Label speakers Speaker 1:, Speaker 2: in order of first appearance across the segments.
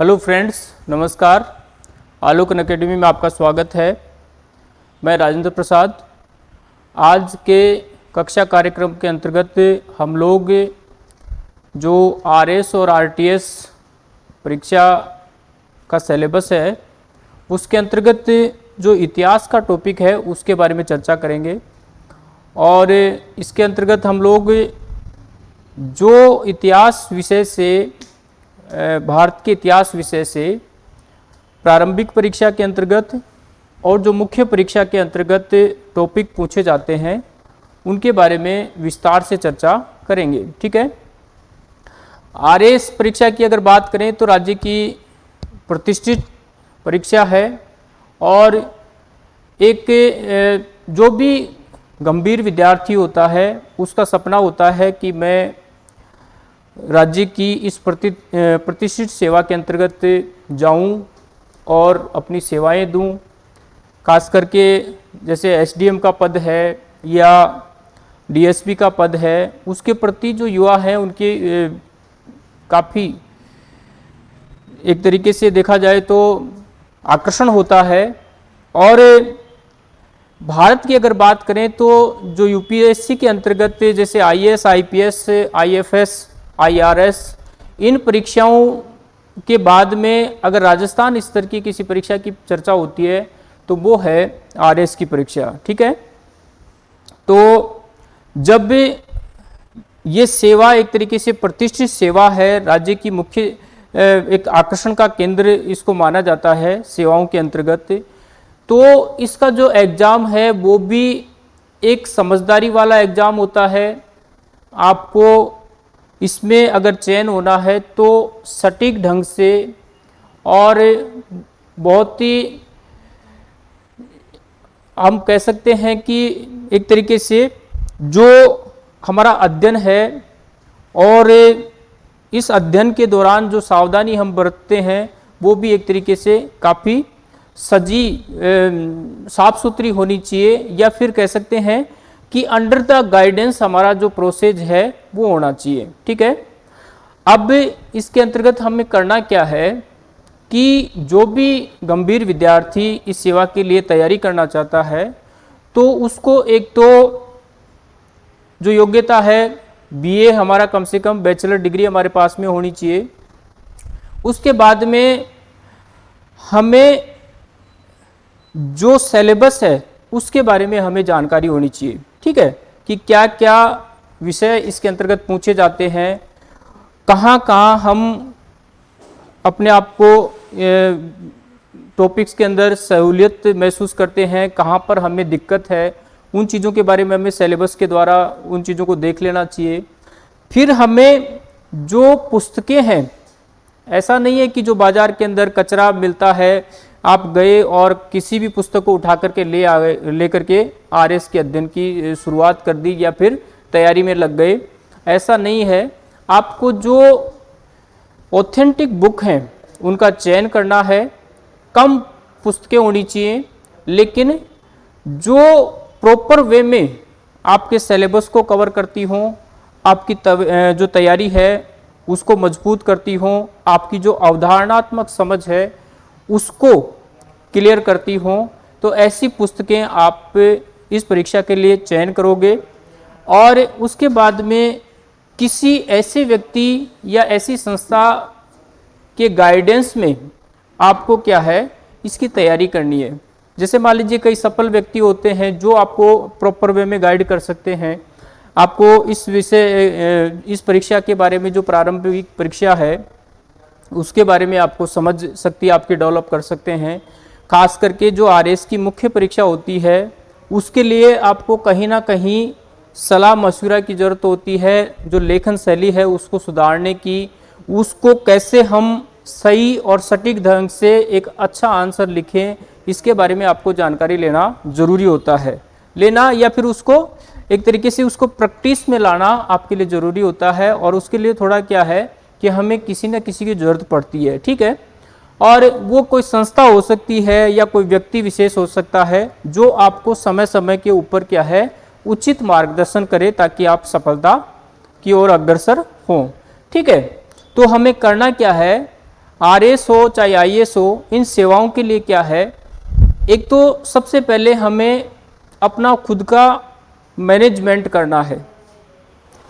Speaker 1: Hello friends, नमस्कार। Alokan academy में आपका स्वागत है। मैं राजेंद्र प्रसाद। आज के कक्षा कार्यक्रम के अंतर्गत हम लोग जो आरएस और आरटीएस परीक्षा का सिलेबस है, उसके अंतर्गत जो इतिहास का टॉपिक है, उसके बारे में चर्चा करेंगे। और इसके अंतर्गत हम लोग जो इतिहास विषय से भारत के इतिहास विषय से प्रारंभिक परीक्षा के अंतर्गत और जो मुख्य परीक्षा के अंतर्गत टॉपिक पूछे जाते हैं, उनके बारे में विस्तार से चर्चा करेंगे, ठीक है? आर परीक्षा की अगर बात करें तो राज्य की प्रतिष्ठित परीक्षा है और एक जो भी गंभीर विद्यार्थी होता है, उसका सपना होता है कि मैं राज्य की इस प्रति प्रतिष्ठित सेवा के अंतर्गत जाऊँ और अपनी सेवाएँ दूँ खास करके जैसे एसडीएम का पद है या डीएसपी का पद है उसके प्रति जो युवा हैं उनके काफ़ी एक तरीके से देखा जाए तो आकर्षण होता है। और भारत की अगर बात करें तो जो यूपीएससी के अंतर्गत जैसे आईएएस, आईपीएस, आईएफएस, आईआरएस इन परीक्षाओं के बाद में अगर राजस्थान स्तर की किसी परीक्षा की चर्चा होती है तो वो है आरएस की परीक्षा, ठीक है? तो जब ये सेवा एक तरीके से प्रतिष्ठित सेवा है, राज्य की मुख्य एक आकर्षण का केंद्र इसको माना जाता है सेवाओं के अंतर्गत तो इसका जो एग्ज़ाम है, वो भी एक समझदारी वाला एग्ज़ाम होता है। आपको इसमें अगर चयन होना है तो सटीक ढंग से और बहुत ही, हम कह सकते हैं कि एक तरीके से जो हमारा अध्ययन है और इस अध्ययन के दौरान जो सावधानी हम बरतते हैं, वो भी एक तरीके से काफ़ी सजी साफ़ सुथरी होनी चाहिए या फिर कह सकते हैं कि अंडर द गाइडेंस हमारा जो प्रोसेस है, वो होना चाहिए। ठीक है? अब इसके अंतर्गत हमें करना क्या है कि जो भी गंभीर विद्यार्थी इस सेवा के लिए तैयारी करना चाहता है तो उसको एक तो जो योग्यता है बीए हमारा कम से कम बैचलर डिग्री हमारे पास में होनी चाहिए। उसके बाद में हमें जो सिलेबस है, उसके बारे में हमें जानकारी होनी चाहिए। ठीक है, कि क्या क्या विषय इसके अंतर्गत पूछे जाते हैं कहाँ कहाँ हम अपने आप को टॉपिक्स के अंदर सहूलियत महसूस करते हैं, कहाँ पर हमें दिक्कत है, उन चीज़ों के बारे में हमें सिलेबस के द्वारा उन चीज़ों को देख लेना चाहिए। फिर हमें जो पुस्तकें हैं, ऐसा नहीं है कि जो बाज़ार के अंदर कचरा मिलता है आप गए और किसी भी पुस्तक को उठा करके ले आ गए लेकर के आर एस के अध्ययन की शुरुआत कर दी या फिर तैयारी में लग गए। ऐसा नहीं है। आपको जो ऑथेंटिक बुक हैं उनका चयन करना है। कम पुस्तकें होनी चाहिए लेकिन जो प्रॉपर वे में आपके सिलेबस को कवर करती हों आपकी तव, जो तैयारी है उसको मज़बूत करती हों आपकी जो अवधारणात्मक समझ है उसको क्लियर करती हों। तो ऐसी पुस्तकें आप इस परीक्षा के लिए चयन करोगे और उसके बाद में किसी ऐसे व्यक्ति या ऐसी संस्था के गाइडेंस में आपको क्या है, इसकी तैयारी करनी है। जैसे मान लीजिए कई सफल व्यक्ति होते हैं जो आपको प्रॉपर वे में गाइड कर सकते हैं। आपको इस विषय इस परीक्षा के बारे में जो प्रारंभिक परीक्षा है, उसके बारे में आपको समझ सकती आपके डेवलप कर सकते हैं। खास करके जो आरएस की मुख्य परीक्षा होती है, उसके लिए आपको कहीं ना कहीं सलाह मशवरा की ज़रूरत होती है, जो लेखन शैली है उसको सुधारने की, उसको कैसे हम सही और सटीक ढंग से एक अच्छा आंसर लिखें, इसके बारे में आपको जानकारी लेना ज़रूरी होता है। लेना या फिर उसको एक तरीके से उसको प्रैक्टिस में लाना आपके लिए ज़रूरी होता है, और उसके लिए थोड़ा क्या है कि हमें किसी न किसी की ज़रूरत पड़ती है, ठीक है? और वो कोई संस्था हो सकती है या कोई व्यक्ति विशेष हो सकता है जो आपको समय समय के ऊपर क्या है, उचित मार्गदर्शन करे ताकि आप सफलता की ओर अग्रसर हों। ठीक है? तो हमें करना क्या है? आर एस हो चाहे आई एस हो इन सेवाओं के लिए क्या है? एक तो सबसे पहले हमें अपना खुद का मैनेजमेंट करना है।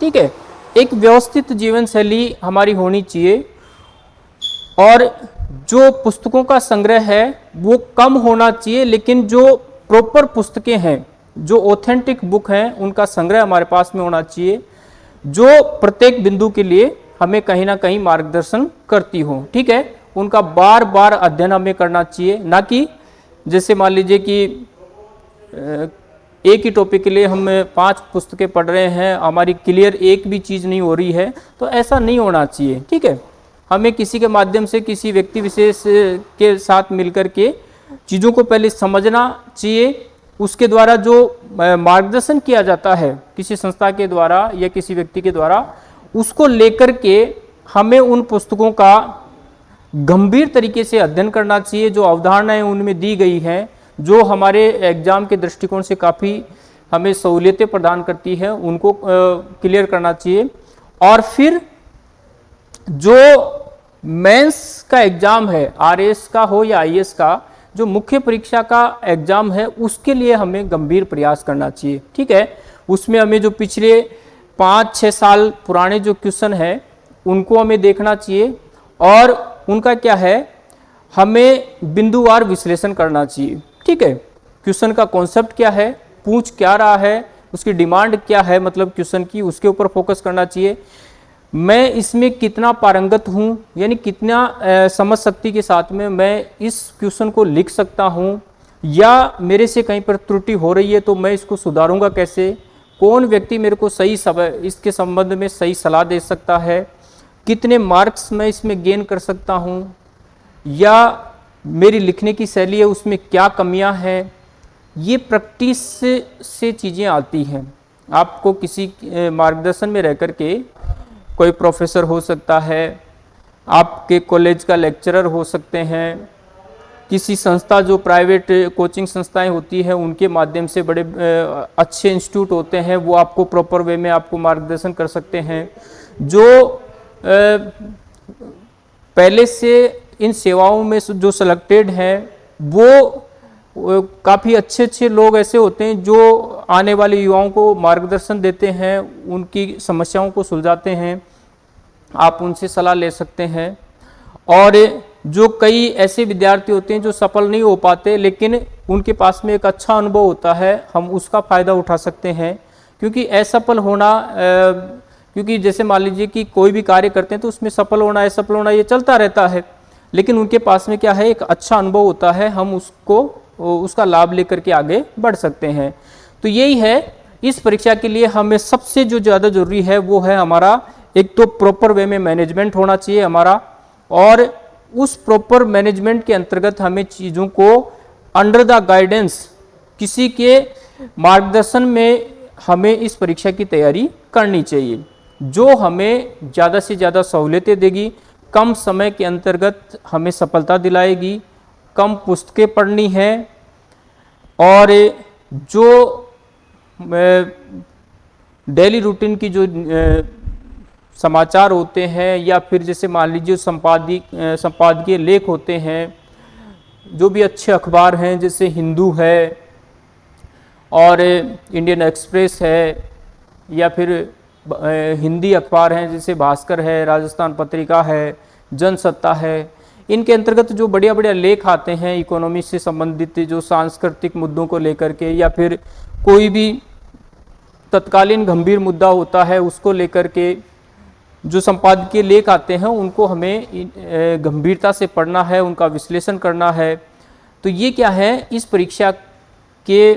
Speaker 1: ठीक है? एक व्यवस्थित जीवन शैली हमारी होनी चाहिए और जो पुस्तकों का संग्रह है, वो कम होना चाहिए, लेकिन जो प्रॉपर पुस्तकें हैं, जो ऑथेंटिक बुक हैं, उनका संग्रह हमारे पास में होना चाहिए, जो प्रत्येक बिंदु के लिए हमें कहीं ना कहीं मार्गदर्शन करती हो, ठीक है? उनका बार बार अध्ययन हमें करना चाहिए, ना कि जैसे मान लीजिए कि एक ही टॉपिक के लिए हम पाँच पुस्तकें पढ़ रहे हैं, हमारी क्लियर एक भी चीज़ नहीं हो रही है तो ऐसा नहीं होना चाहिए, ठीक है? हमें किसी के माध्यम से, किसी व्यक्ति विशेष के साथ मिलकर के चीज़ों को पहले समझना चाहिए। उसके द्वारा जो मार्गदर्शन किया जाता है किसी संस्था के द्वारा या किसी व्यक्ति के द्वारा, उसको लेकर के हमें उन पुस्तकों का गंभीर तरीके से अध्ययन करना चाहिए। जो अवधारणाएँ उनमें दी गई हैं, जो हमारे एग्ज़ाम के दृष्टिकोण से काफ़ी हमें सहूलियतें प्रदान करती है, उनको क्लियर करना चाहिए। और फिर जो मेंस का एग्ज़ाम है आरएस का हो या आईएएस का, जो मुख्य परीक्षा का एग्ज़ाम है, उसके लिए हमें गंभीर प्रयास करना चाहिए। ठीक है? उसमें हमें जो पिछले पाँच छः साल पुराने जो क्वेश्चन है, उनको हमें देखना चाहिए और उनका क्या है, हमें बिंदुवार विश्लेषण करना चाहिए। ठीक है? क्वेश्चन का कॉन्सेप्ट क्या है, पूछ क्या रहा है, उसकी डिमांड क्या है मतलब क्वेश्चन की, उसके ऊपर फोकस करना चाहिए। मैं इसमें कितना पारंगत हूँ यानी कितना समझ शक्ति के साथ में मैं इस क्वेश्चन को लिख सकता हूँ या मेरे से कहीं पर त्रुटि हो रही है तो मैं इसको सुधारूँगा कैसे? कौन व्यक्ति मेरे को सही सब इसके संबंध में सही सलाह दे सकता है? कितने मार्क्स मैं इसमें गेन कर सकता हूँ? या मेरी लिखने की शैली है उसमें क्या कमियाँ हैं? ये प्रैक्टिस से, से चीज़ें आती हैं। आपको किसी मार्गदर्शन में रह कर के कोई प्रोफेसर हो सकता है, आपके कॉलेज का लेक्चरर हो सकते हैं, किसी संस्था जो प्राइवेट कोचिंग संस्थाएँ होती हैं, उनके माध्यम से बड़े अच्छे इंस्टीट्यूट होते हैं, वो आपको प्रॉपर वे में आपको मार्गदर्शन कर सकते हैं, जो पहले से इन सेवाओं में जो सिलेक्टेड हैं, वो काफ़ी अच्छे अच्छे लोग ऐसे होते हैं जो आने वाले युवाओं को मार्गदर्शन देते हैं, उनकी समस्याओं को सुलझाते हैं। आप उनसे सलाह ले सकते हैं। और जो कई ऐसे विद्यार्थी होते हैं जो सफल नहीं हो पाते, लेकिन उनके पास में एक अच्छा अनुभव होता है, हम उसका फ़ायदा उठा सकते हैं। क्योंकि असफल होना क्योंकि जैसे मान लीजिए कि कोई भी कार्य करते हैं तो उसमें सफल होना, असफल होना ये चलता रहता है। लेकिन उनके पास में क्या है, एक अच्छा अनुभव होता है, हम उसको उसका लाभ लेकर के आगे बढ़ सकते हैं। तो यही है, इस परीक्षा के लिए हमें सबसे जो ज़्यादा ज़रूरी है वो है हमारा, एक तो प्रॉपर वे में मैनेजमेंट होना चाहिए हमारा, और उस प्रॉपर मैनेजमेंट के अंतर्गत हमें चीज़ों को अंडर द गाइडेंस किसी के मार्गदर्शन में हमें इस परीक्षा की तैयारी करनी चाहिए, जो हमें ज़्यादा से ज़्यादा सहूलियतें देगी, कम समय के अंतर्गत हमें सफलता दिलाएगी कम पुस्तकें पढ़नी हैं और जो डेली रूटीन की जो समाचार होते हैं या फिर जैसे मान लीजिए संपादिक संपादकीय लेख होते हैं, जो भी अच्छे अखबार हैं, जैसे हिंदू है और इंडियन एक्सप्रेस है या फिर हिंदी अखबार हैं, जैसे भास्कर है, राजस्थान पत्रिका है, जनसत्ता है इनके अंतर्गत जो बढ़िया बढ़िया लेख आते हैं, इकोनॉमी से संबंधित जो सांस्कृतिक मुद्दों को लेकर के या फिर कोई भी तत्कालीन गंभीर मुद्दा होता है, उसको लेकर के जो संपादकीय लेख आते हैं, उनको हमें गंभीरता से पढ़ना है, उनका विश्लेषण करना है। तो ये क्या है? इस परीक्षा के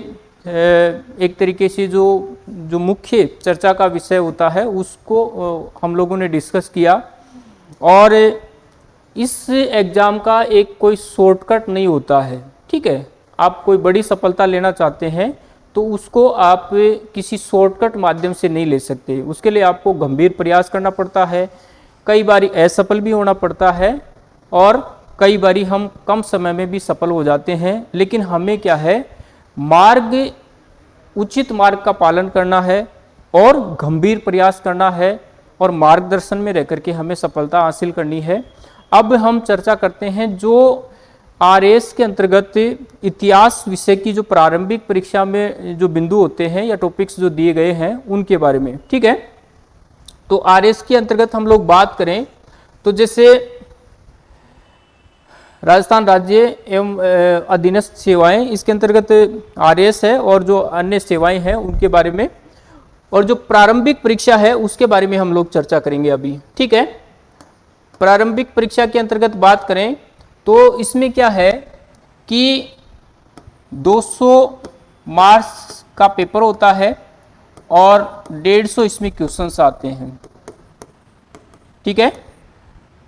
Speaker 1: एक तरीके से जो जो मुख्य चर्चा का विषय होता है, उसको हम लोगों ने डिस्कस किया। और इस एग्ज़ाम का एक कोई शॉर्टकट नहीं होता है, ठीक है? आप कोई बड़ी सफलता लेना चाहते हैं तो उसको आप किसी शॉर्टकट माध्यम से नहीं ले सकते। उसके लिए आपको गंभीर प्रयास करना पड़ता है, कई बार असफल भी होना पड़ता है, और कई बार हम कम समय में भी सफल हो जाते हैं। लेकिन हमें क्या है, मार्ग, उचित मार्ग का पालन करना है, और गंभीर प्रयास करना है, और मार्गदर्शन में रह करके हमें सफलता हासिल करनी है। अब हम चर्चा करते हैं जो आर एस के अंतर्गत इतिहास विषय की जो प्रारंभिक परीक्षा में जो बिंदु होते हैं या टॉपिक्स जो दिए गए हैं, उनके बारे में, ठीक है? तो आर एस के अंतर्गत हम लोग बात करें तो जैसे राजस्थान राज्य एवं अधीनस्थ सेवाएँ, इसके अंतर्गत आर है और जो अन्य सेवाएँ हैं, उनके बारे में और जो प्रारंभिक परीक्षा है, उसके बारे में हम लोग चर्चा करेंगे अभी, ठीक है? प्रारंभिक परीक्षा के अंतर्गत बात करें तो इसमें क्या है कि 200 मार्क्स का पेपर होता है और 150 इसमें क्वेश्चंस आते हैं। ठीक है?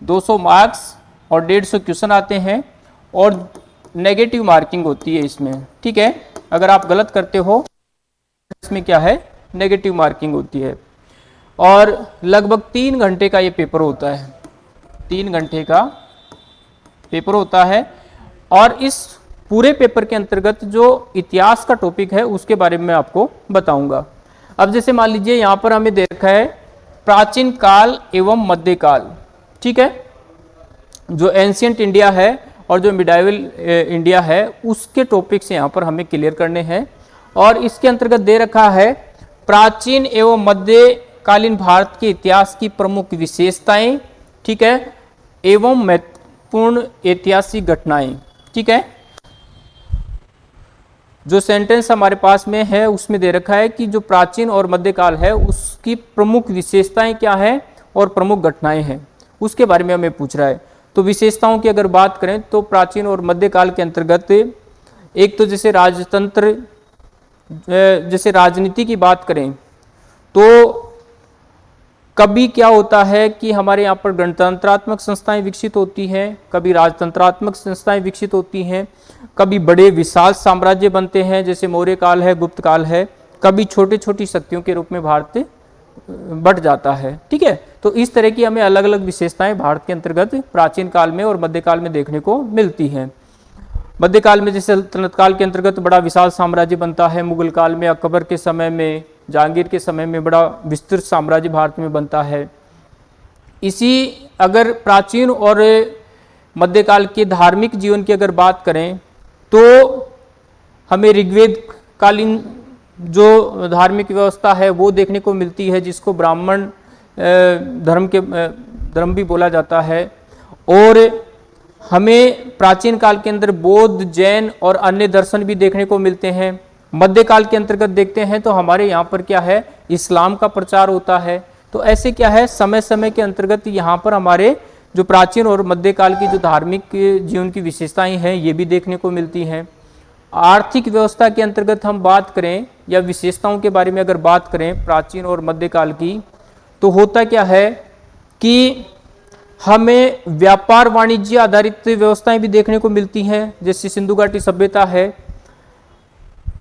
Speaker 1: 200 मार्क्स और 150 क्वेश्चन आते हैं और नेगेटिव मार्किंग होती है इसमें। ठीक है? अगर आप गलत करते हो, इसमें क्या है? नेगेटिव मार्किंग होती है। और लगभग तीन घंटे का ये पेपर होता है। तीन घंटे का पेपर होता है। और इस पूरे पेपर के अंतर्गत जो इतिहास का टॉपिक है, उसके बारे में आपको बताऊँगा। अब जैसे मान लीजिए, यहाँ पर हमें देखा है, प्राचीन काल एवं मध्यकाल ठीक है? जो एंशियंट इंडिया है और जो मिडाइवल इंडिया है, उसके टॉपिक्स यहाँ पर हमें क्लियर करने हैं। और इसके अंतर्गत दे रखा है, प्राचीन एवं मध्यकालीन भारत के इतिहास की प्रमुख विशेषताएँ, ठीक है? एवं महत्वपूर्ण ऐतिहासिक घटनाएँ, ठीक है? जो सेंटेंस हमारे पास में है, उसमें दे रखा है कि जो प्राचीन और मध्यकाल है, उसकी प्रमुख विशेषताएँ क्या है और प्रमुख घटनाएँ हैं? उसके बारे में हमें पूछ रहा है। तो विशेषताओं की अगर बात करें तो प्राचीन और मध्यकाल के अंतर्गत एक तो जैसे राजतंत्र जैसे राजनीति की बात करें तो कभी क्या होता है कि हमारे यहाँ पर गणतंत्रात्मक संस्थाएँ विकसित होती हैं, कभी राजतंत्रात्मक संस्थाएँ विकसित होती हैं, कभी बड़े विशाल साम्राज्य बनते हैं, जैसे मौर्य काल है, गुप्त काल है, कभी छोटी छोटी शक्तियों के रूप में भारत बढ़ जाता है, ठीक है? तो इस तरह की हमें अलग अलग विशेषताएँ भारत के अंतर्गत प्राचीन काल में और मध्यकाल में देखने को मिलती हैं। मध्यकाल में जैसे सल्तनत काल के अंतर्गत बड़ा विशाल साम्राज्य बनता है, मुगल काल में अकबर के समय में जहांगीर के समय में बड़ा विस्तृत साम्राज्य भारत में बनता है। इसी अगर प्राचीन और मध्यकाल के धार्मिक जीवन की अगर बात करें तो हमें ऋग्वेद कालीन जो धार्मिक व्यवस्था है, वो देखने को मिलती है, जिसको ब्राह्मण धर्म के धर्म भी बोला जाता है। और हमें प्राचीन काल के अंदर बौद्ध, जैन और अन्य दर्शन भी देखने को मिलते हैं। मध्यकाल के अंतर्गत देखते हैं तो हमारे यहाँ पर क्या है? इस्लाम का प्रचार होता है। तो ऐसे क्या है? समय समय के अंतर्गत यहाँ पर हमारे जो प्राचीन और मध्यकाल की जो धार्मिक जीवन की विशेषताएँ हैं, ये भी देखने को मिलती हैं। आर्थिक व्यवस्था के अंतर्गत हम बात करें या विशेषताओं के बारे में अगर बात करें प्राचीन और मध्यकाल की तो होता क्या है कि हमें व्यापार वाणिज्य आधारित व्यवस्थाएँ भी देखने को मिलती हैं। जैसे सिंधु घाटी सभ्यता है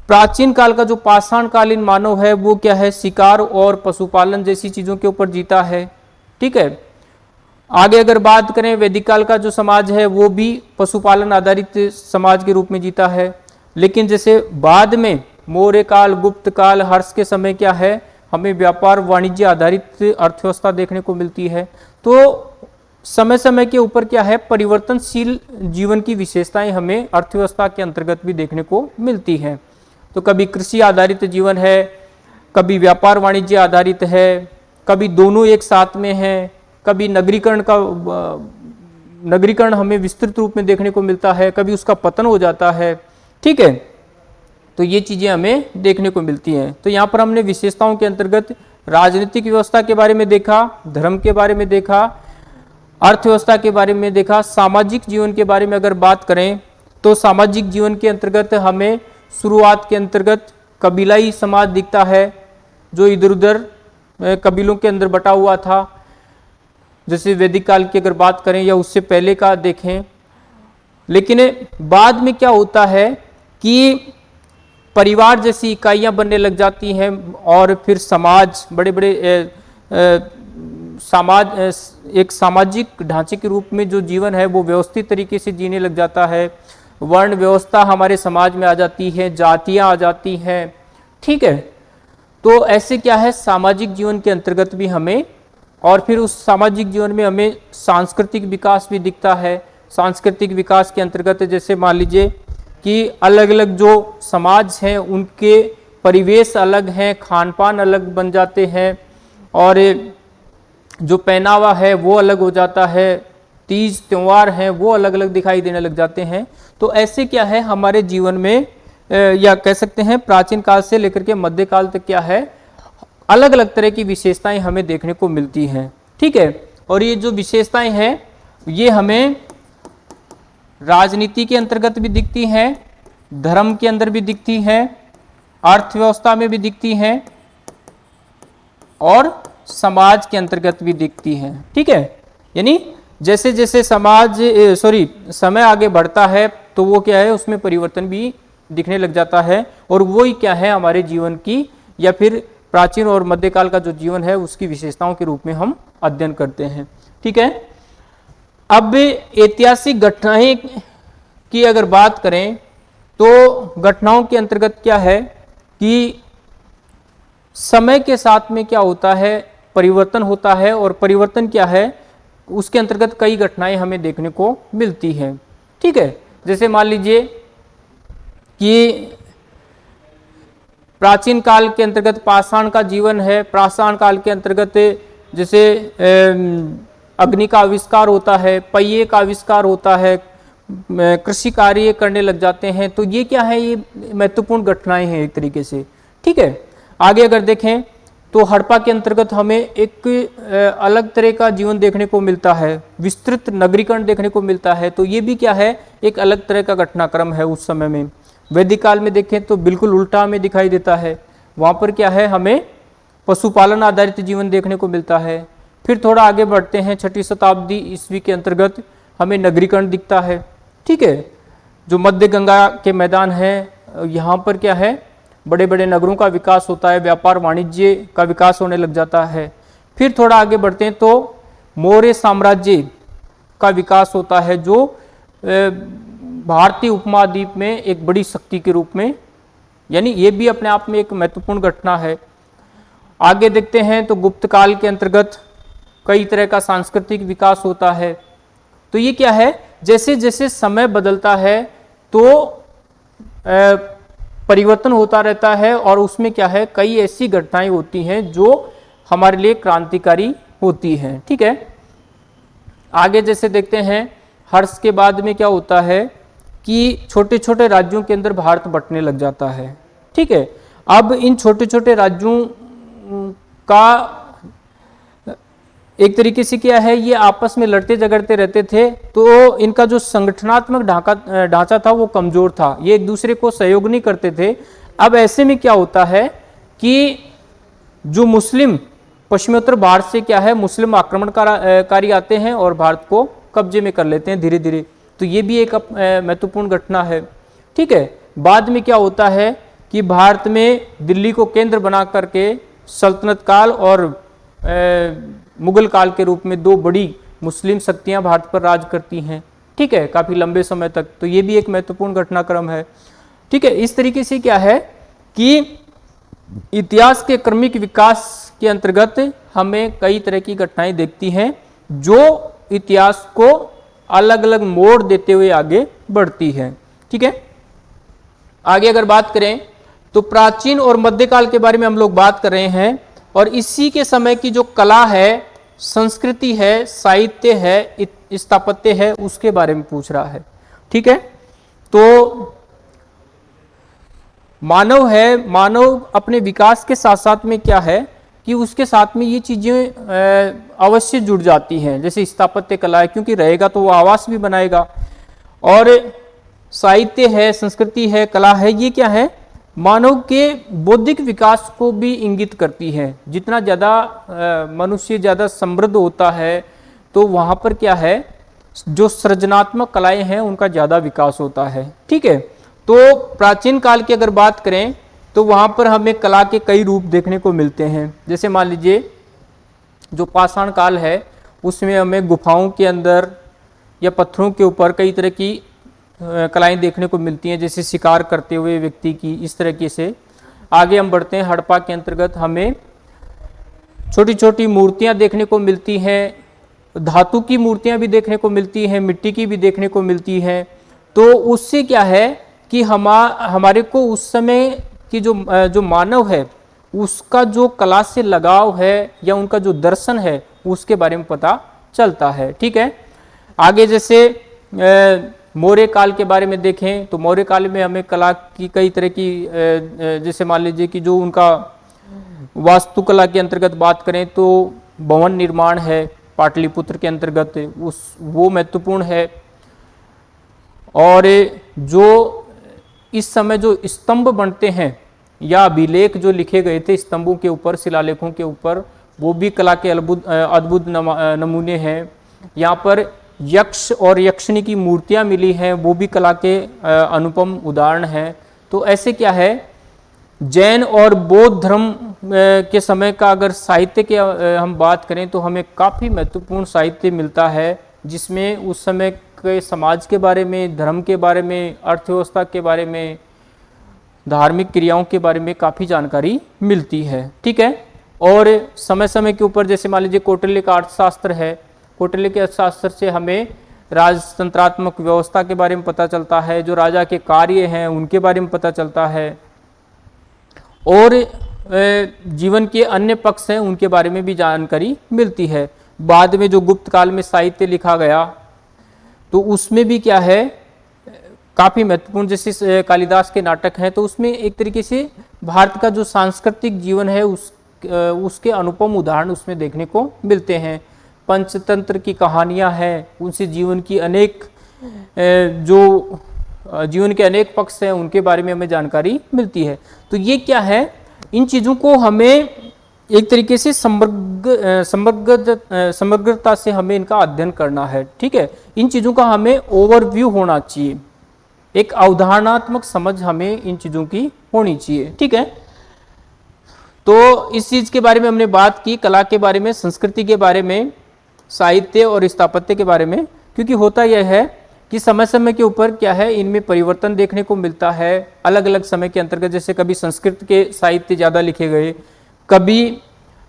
Speaker 1: प्राचीन काल का जो पाषाण कालीन मानव है, वो क्या है? शिकार और पशुपालन जैसी चीज़ों के ऊपर जीता है। ठीक है? आगे अगर बात करें वैदिक काल का जो समाज है, वो भी पशुपालन आधारित समाज के रूप में जीता है। लेकिन जैसे बाद में मौर्य काल, गुप्त काल, हर्ष के समय क्या है? हमें व्यापार वाणिज्य आधारित अर्थव्यवस्था देखने को मिलती है। तो समय समय के ऊपर क्या है? परिवर्तनशील जीवन की विशेषताएँ हमें अर्थव्यवस्था के अंतर्गत भी देखने को मिलती हैं। तो कभी कृषि आधारित जीवन है, कभी व्यापार वाणिज्य आधारित है, कभी दोनों एक साथ में है, कभी नगरीकरण का नगरीकरण हमें विस्तृत रूप में देखने को मिलता है, कभी उसका पतन हो जाता है, ठीक है? तो ये चीज़ें हमें देखने को मिलती हैं। तो यहाँ पर हमने विशेषताओं के अंतर्गत राजनीतिक व्यवस्था के बारे में देखा, धर्म के बारे में देखा, अर्थव्यवस्था के बारे में देखा, सामाजिक जीवन के बारे में अगर बात करें तो सामाजिक जीवन के अंतर्गत हमें शुरुआत के अंतर्गत कबीलाई समाज दिखता है जो इधर उधर कबीलों के अंदर बटा हुआ था। जैसे वैदिक काल की अगर बात करें या उससे पहले का देखें। लेकिन बाद में क्या होता है कि परिवार जैसी इकाइयाँ बनने लग जाती हैं और फिर समाज बड़े बड़े ए, ए, समाज एक सामाजिक ढांचे के रूप में जो जीवन है वो व्यवस्थित तरीके से जीने लग जाता है। वर्ण व्यवस्था हमारे समाज में आ जाती है, जातियाँ आ जाती हैं। ठीक है? तो ऐसे क्या है? सामाजिक जीवन के अंतर्गत भी हमें और फिर उस सामाजिक जीवन में हमें सांस्कृतिक विकास भी दिखता है। सांस्कृतिक विकास के अंतर्गत जैसे मान लीजिए कि अलग अलग जो समाज हैं, उनके परिवेश अलग हैं खान पान अलग बन जाते हैं और जो पहनावा है, वो अलग हो जाता है। तीज त्यौहार हैं, वो अलग अलग दिखाई देने लग जाते हैं। तो ऐसे क्या है, हमारे जीवन में या कह सकते हैं, प्राचीन काल से लेकर के मध्यकाल तक क्या है अलग अलग तरह की विशेषताएँ हमें देखने को मिलती हैं। ठीक है? और ये जो विशेषताएँ हैं, ये हमें राजनीति के अंतर्गत भी दिखती हैं, धर्म के अंदर भी दिखती हैं, अर्थव्यवस्था में भी दिखती हैं, और समाज के अंतर्गत भी दिखती हैं। ठीक है? यानी जैसे जैसे समाज सॉरी समय आगे बढ़ता है तो वो क्या है, उसमें परिवर्तन भी दिखने लग जाता है। और वही क्या है हमारे जीवन की, या फिर प्राचीन और मध्यकाल का जो जीवन है, उसकी विशेषताओं के रूप में हम अध्ययन करते हैं। ठीक है? अब ऐतिहासिक घटनाएँ की अगर बात करें तो घटनाओं के अंतर्गत क्या है कि समय के साथ में क्या होता है, परिवर्तन होता है, और परिवर्तन क्या है उसके अंतर्गत कई घटनाएँ हमें देखने को मिलती हैं। ठीक है? जैसे मान लीजिए कि प्राचीन काल के अंतर्गत पाषाण का जीवन है। पाषाण काल के अंतर्गत जैसे अग्नि का आविष्कार होता है, पहिए का आविष्कार होता है कृषि कार्य करने लग जाते हैं। तो ये क्या है? ये महत्वपूर्ण घटनाएँ हैं एक तरीके से। ठीक है? आगे अगर देखें तो हड़प्पा के अंतर्गत हमें एक अलग तरह का जीवन देखने को मिलता है, विस्तृत नगरीकरण देखने को मिलता है तो ये भी क्या है, एक अलग तरह का घटनाक्रम है उस समय में। वैदिक काल में देखें तो बिल्कुल उल्टा हमें दिखाई देता है, वहाँ पर क्या है, हमें पशुपालन आधारित जीवन देखने को मिलता है। फिर थोड़ा आगे बढ़ते हैं, छठी शताब्दी ईस्वी के अंतर्गत हमें नगरीकरण दिखता है, ठीक है? जो मध्य गंगा के मैदान है, यहाँ पर क्या है बड़े बड़े नगरों का विकास होता है, व्यापार वाणिज्य का विकास होने लग जाता है। फिर थोड़ा आगे बढ़ते हैं तो मौर्य साम्राज्य का विकास होता है, जो भारतीय उपमहाद्वीप में एक बड़ी शक्ति के रूप में, यानी ये भी अपने आप में एक महत्वपूर्ण घटना है। आगे देखते हैं तो गुप्त काल के अंतर्गत कई तरह का सांस्कृतिक विकास होता है। तो ये क्या है? जैसे जैसे समय बदलता है तो परिवर्तन होता रहता है और उसमें क्या है, कई ऐसी घटनाएँ होती हैं जो हमारे लिए क्रांतिकारी होती हैं। ठीक है? आगे जैसे देखते हैं, हर्ष के बाद में क्या होता है कि छोटे छोटे राज्यों के अंदर भारत बटने लग जाता है। ठीक है? अब इन छोटे छोटे राज्यों का एक तरीके से क्या है, ये आपस में लड़ते झगड़ते रहते थे तो इनका जो संगठनात्मक ढांचा ढांचा था वो कमज़ोर था। ये एक दूसरे को सहयोग नहीं करते थे। अब ऐसे में क्या होता है कि जो मुस्लिम, पश्चिमोत्तर भारत से क्या है, मुस्लिम आक्रमणकारी आते हैं और भारत को कब्जे में कर लेते हैं धीरे धीरे तो ये भी एक महत्वपूर्ण घटना है। ठीक है, बाद में क्या होता है कि भारत में दिल्ली को केंद्र बना करके सल्तनत काल और मुगल काल के रूप में दो बड़ी मुस्लिम शक्तियाँ भारत पर राज करती हैं। ठीक है, काफ़ी लंबे समय तक। तो ये भी एक महत्वपूर्ण घटनाक्रम है। ठीक है, इस तरीके से क्या है कि इतिहास के क्रमिक विकास के अंतर्गत हमें कई तरह की घटनाएँ देखती हैं, जो इतिहास को अलग अलग मोड़ देते हुए आगे बढ़ती है। ठीक है? आगे अगर बात करें तो प्राचीन और मध्यकाल के बारे में हम लोग बात कर रहे हैं, और इसी के समय की जो कला है संस्कृति है, साहित्य है स्थापत्य है, उसके बारे में पूछ रहा है। ठीक है? तो मानव है, मानव अपने विकास के साथ साथ में क्या है कि उसके साथ में ये चीज़ें अवश्य जुड़ जाती हैं। जैसे स्थापत्य कला है, क्योंकि रहेगा तो वो आवास भी बनाएगा। और साहित्य है, संस्कृति है, कला है, ये क्या है? मानव के बौद्धिक विकास को भी इंगित करती है। जितना ज़्यादा मनुष्य ज़्यादा समृद्ध होता है तो वहाँ पर क्या है? जो सृजनात्मक कलाएँ हैं, उनका ज़्यादा विकास होता है। ठीक है? तो प्राचीन काल की अगर बात करें तो वहाँ पर हमें कला के कई रूप देखने को मिलते हैं। जैसे मान लीजिए, जो पाषाण काल है, उसमें हमें गुफाओं के अंदर या पत्थरों के ऊपर कई तरह की कलाएँ देखने को मिलती हैं, जैसे शिकार करते हुए व्यक्ति की, इस तरीके से। आगे हम बढ़ते हैं, हड़प्पा के अंतर्गत हमें छोटी छोटी मूर्तियाँ देखने को मिलती हैं, धातु की मूर्तियाँ भी देखने को मिलती हैं, मिट्टी की भी देखने को मिलती हैं। तो उससे क्या है कि हमा, हमारे को उस समय की जो जो मानव है, उसका जो कला से लगाव है या उनका जो दर्शन है, उसके बारे में पता चलता है, ठीक है? आगे जैसे मौर्य काल के बारे में देखें तो मौर्य काल में हमें कला की कई तरह की जैसे मान लीजिए कि जो उनका वास्तुकला के अंतर्गत बात करें तो भवन निर्माण है, पाटलिपुत्र के अंतर्गत उस, वो महत्वपूर्ण है। और जो इस समय जो स्तंभ बनते हैं, या अभिलेख जो लिखे गए थे स्तंभों के ऊपर, शिलालेखों के ऊपर, वो भी कला के अद्भुत अद्भुत नमूने हैं। यहाँ पर यक्ष और यक्षिणी की मूर्तियाँ मिली हैं, वो भी कला के अनुपम उदाहरण हैं। तो ऐसे क्या है? जैन और बौद्ध धर्म के समय का अगर साहित्य के हम बात करें तो हमें काफ़ी महत्वपूर्ण साहित्य मिलता है, जिसमें उस समय के समाज के बारे में, धर्म के बारे में, अर्थव्यवस्था के बारे में, धार्मिक क्रियाओं के बारे में काफ़ी जानकारी मिलती है। ठीक है? और समय समय के ऊपर, जैसे मान लीजिए कौटिल्य का अर्थशास्त्र है कौटिल्य के अर्थशास्त्र से हमें राजतंत्रात्मक व्यवस्था के बारे में पता चलता है, जो राजा के कार्य हैं, उनके बारे में पता चलता है। और जीवन के अन्य पक्ष हैं, उनके बारे में भी जानकारी मिलती है। बाद में जो गुप्त काल में साहित्य लिखा गया तो उसमें भी क्या है, काफ़ी महत्वपूर्ण, जैसे कालिदास के नाटक हैं तो उसमें एक तरीके से भारत का जो सांस्कृतिक जीवन है, उस उसके अनुपम उदाहरण उसमें देखने को मिलते हैं। पंचतंत्र की कहानियाँ हैं, उनसे जीवन की अनेक जो जीवन के अनेक पक्ष हैं, उनके बारे में हमें जानकारी मिलती है। तो ये क्या है? इन चीज़ों को हमें एक तरीके से समग्र समग्र समग्रता से हमें इनका अध्ययन करना है, ठीक है? इन चीज़ों का हमें ओवरव्यू होना चाहिए। एक अवधारणात्मक समझ हमें इन चीज़ों की होनी चाहिए, ठीक है? तो इस चीज़ के बारे में हमने बात की, कला के बारे में, संस्कृति के बारे में। साहित्य और स्थापत्य के बारे में, क्योंकि होता यह है कि समय समय के ऊपर क्या है, इनमें परिवर्तन देखने को मिलता है अलग अलग समय के अंतर्गत, जैसे कभी संस्कृत के साहित्य ज़्यादा लिखे गए, कभी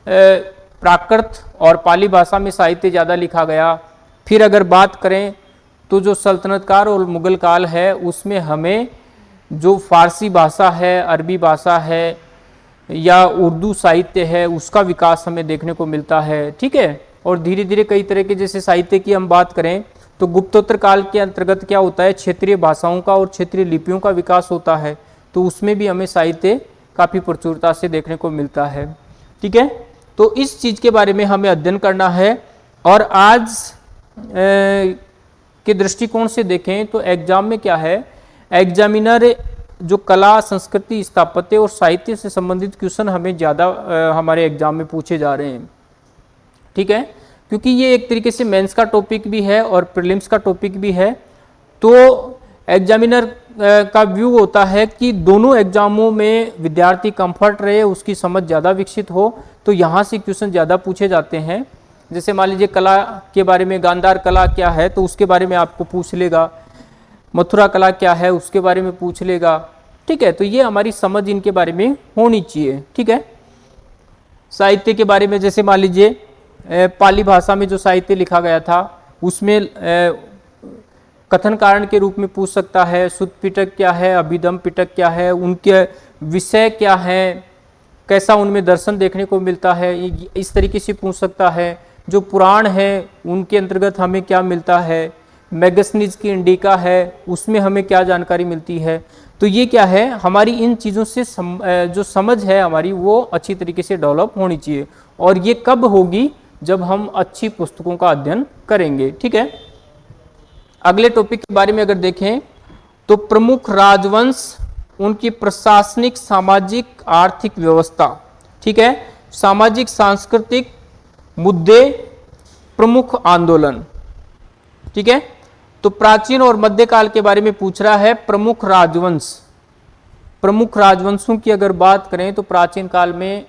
Speaker 1: प्राकृत और पाली भाषा में साहित्य ज़्यादा लिखा गया। फिर अगर बात करें तो जो सल्तनत काल और मुगल काल है, उसमें हमें जो फारसी भाषा है, अरबी भाषा है, या उर्दू साहित्य है, उसका विकास हमें देखने को मिलता है। ठीक है? और धीरे धीरे कई तरह के जैसे साहित्य की हम बात करें तो गुप्तोत्तर काल के अंतर्गत क्या होता है? क्षेत्रीय भाषाओं का और क्षेत्रीय लिपियों का विकास होता है तो उसमें भी हमें साहित्य काफ़ी प्रचुरता से देखने को मिलता है। ठीक है? तो इस चीज़ के बारे में हमें अध्ययन करना है और आज ए, के दृष्टिकोण से देखें तो एग्ज़ाम में क्या है? एग्जामिनर जो कला संस्कृति स्थापत्य और साहित्य से संबंधित क्वेश्चन हमें ज़्यादा हमारे एग्ज़ाम में पूछे जा रहे हैं। ठीक है? क्योंकि ये एक तरीके से मेंस का टॉपिक भी है और प्रीलिम्स का टॉपिक भी है। तो एग्जामिनर का व्यू होता है कि दोनों एग्जामों में विद्यार्थी कंफर्ट रहे, उसकी समझ ज़्यादा विकसित हो तो यहाँ से क्वेश्चन ज़्यादा पूछे जाते हैं। जैसे मान लीजिए कला के बारे में गांधार कला क्या है तो उसके बारे में आपको पूछ लेगा। मथुरा कला क्या है, उसके बारे में पूछ लेगा। ठीक है? तो ये हमारी समझ इनके बारे में होनी चाहिए। ठीक है? साहित्य के बारे में, जैसे मान लीजिए पाली भाषा में जो साहित्य लिखा गया था उसमें कथन कारण के रूप में पूछ सकता है शुद्ध पिटक क्या है अभिदम पिटक क्या है उनके विषय क्या है कैसा उनमें दर्शन देखने को मिलता है इस तरीके से पूछ सकता है जो पुराण है उनके अंतर्गत हमें क्या मिलता है मैगसनीज की इंडिका है उसमें हमें क्या जानकारी मिलती है तो ये क्या है हमारी इन चीज़ों से सम, जो समझ है हमारी वो अच्छी तरीके से डेवलप होनी चाहिए और ये कब होगी जब हम अच्छी पुस्तकों का अध्ययन करेंगे, ठीक है? अगले टॉपिक के बारे में अगर देखें तो प्रमुख राजवंश, उनकी प्रशासनिक, सामाजिक, आर्थिक व्यवस्था, ठीक है? सामाजिक, सांस्कृतिक मुद्दे, प्रमुख आंदोलन, ठीक है? तो प्राचीन और मध्यकाल के बारे में पूछ रहा है प्रमुख राजवंश। प्रमुख राजवंशों की अगर बात करें तो प्राचीन काल में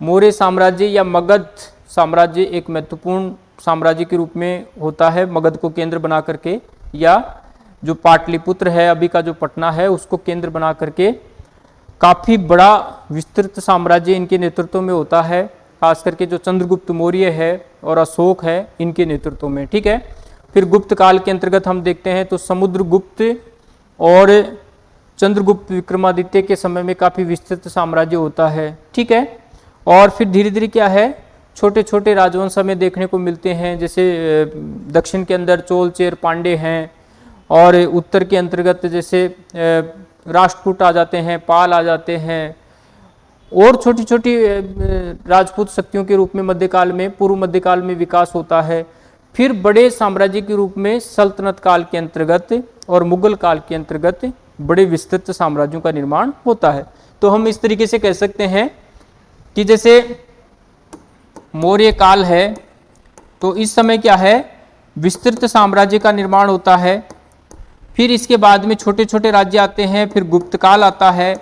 Speaker 1: मौर्य साम्राज्य या मगध साम्राज्य एक महत्वपूर्ण साम्राज्य के रूप में होता है, मगध को केंद्र बना करके, या जो पाटलिपुत्र है, अभी का जो पटना है, उसको केंद्र बना करके, काफ़ी बड़ा विस्तृत साम्राज्य इनके नेतृत्व में होता है, खास करके जो चंद्रगुप्त मौर्य है और अशोक है, इनके नेतृत्व में, ठीक है? फिर गुप्त काल के अंतर्गत हम देखते हैं तो समुद्रगुप्त और चंद्रगुप्त विक्रमादित्य के समय में काफ़ी विस्तृत साम्राज्य होता है, ठीक है? और फिर धीरे धीरे क्या है? छोटे छोटे राजवंश हमें देखने को मिलते हैं, जैसे दक्षिण के अंदर चोल, चेर, पांडे हैं और उत्तर के अंतर्गत जैसे राष्ट्रकूट आ जाते हैं, पाल आ जाते हैं और छोटी छोटी राजपूत शक्तियों के रूप में मध्यकाल में, पूर्व मध्यकाल में विकास होता है। फिर बड़े साम्राज्य के रूप में सल्तनत काल के अंतर्गत और मुगल काल के अंतर्गत बड़े विस्तृत साम्राज्यों का निर्माण होता है। तो हम इस तरीके से कह सकते हैं कि जैसे मौर्य काल है तो इस समय क्या है? विस्तृत साम्राज्य का निर्माण होता है। फिर इसके बाद में छोटे छोटे राज्य आते हैं, फिर गुप्त काल आता है।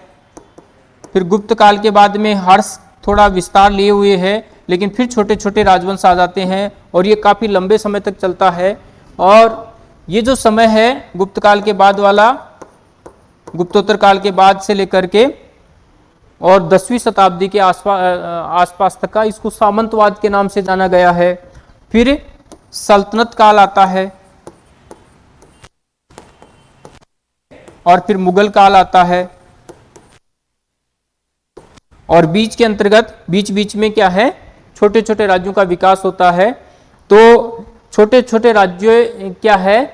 Speaker 1: फिर गुप्त काल के बाद में हर्ष थोड़ा विस्तार लिए हुए है, लेकिन फिर छोटे छोटे राजवंश आ जाते हैं और ये काफ़ी लंबे समय तक चलता है। और ये जो समय है गुप्त काल के बाद वाला, गुप्तोत्तर काल के बाद से लेकर के और दसवीं शताब्दी के आसपास आसपास तक का इसको सामंतवाद के नाम से जाना गया है। फिर सल्तनत काल आता है। और फिर मुगल काल आता है। और बीच के अंतर्गत बीच बीच में क्या है? छोटे छोटे राज्यों का विकास होता है। तो छोटे छोटे राज्य क्या है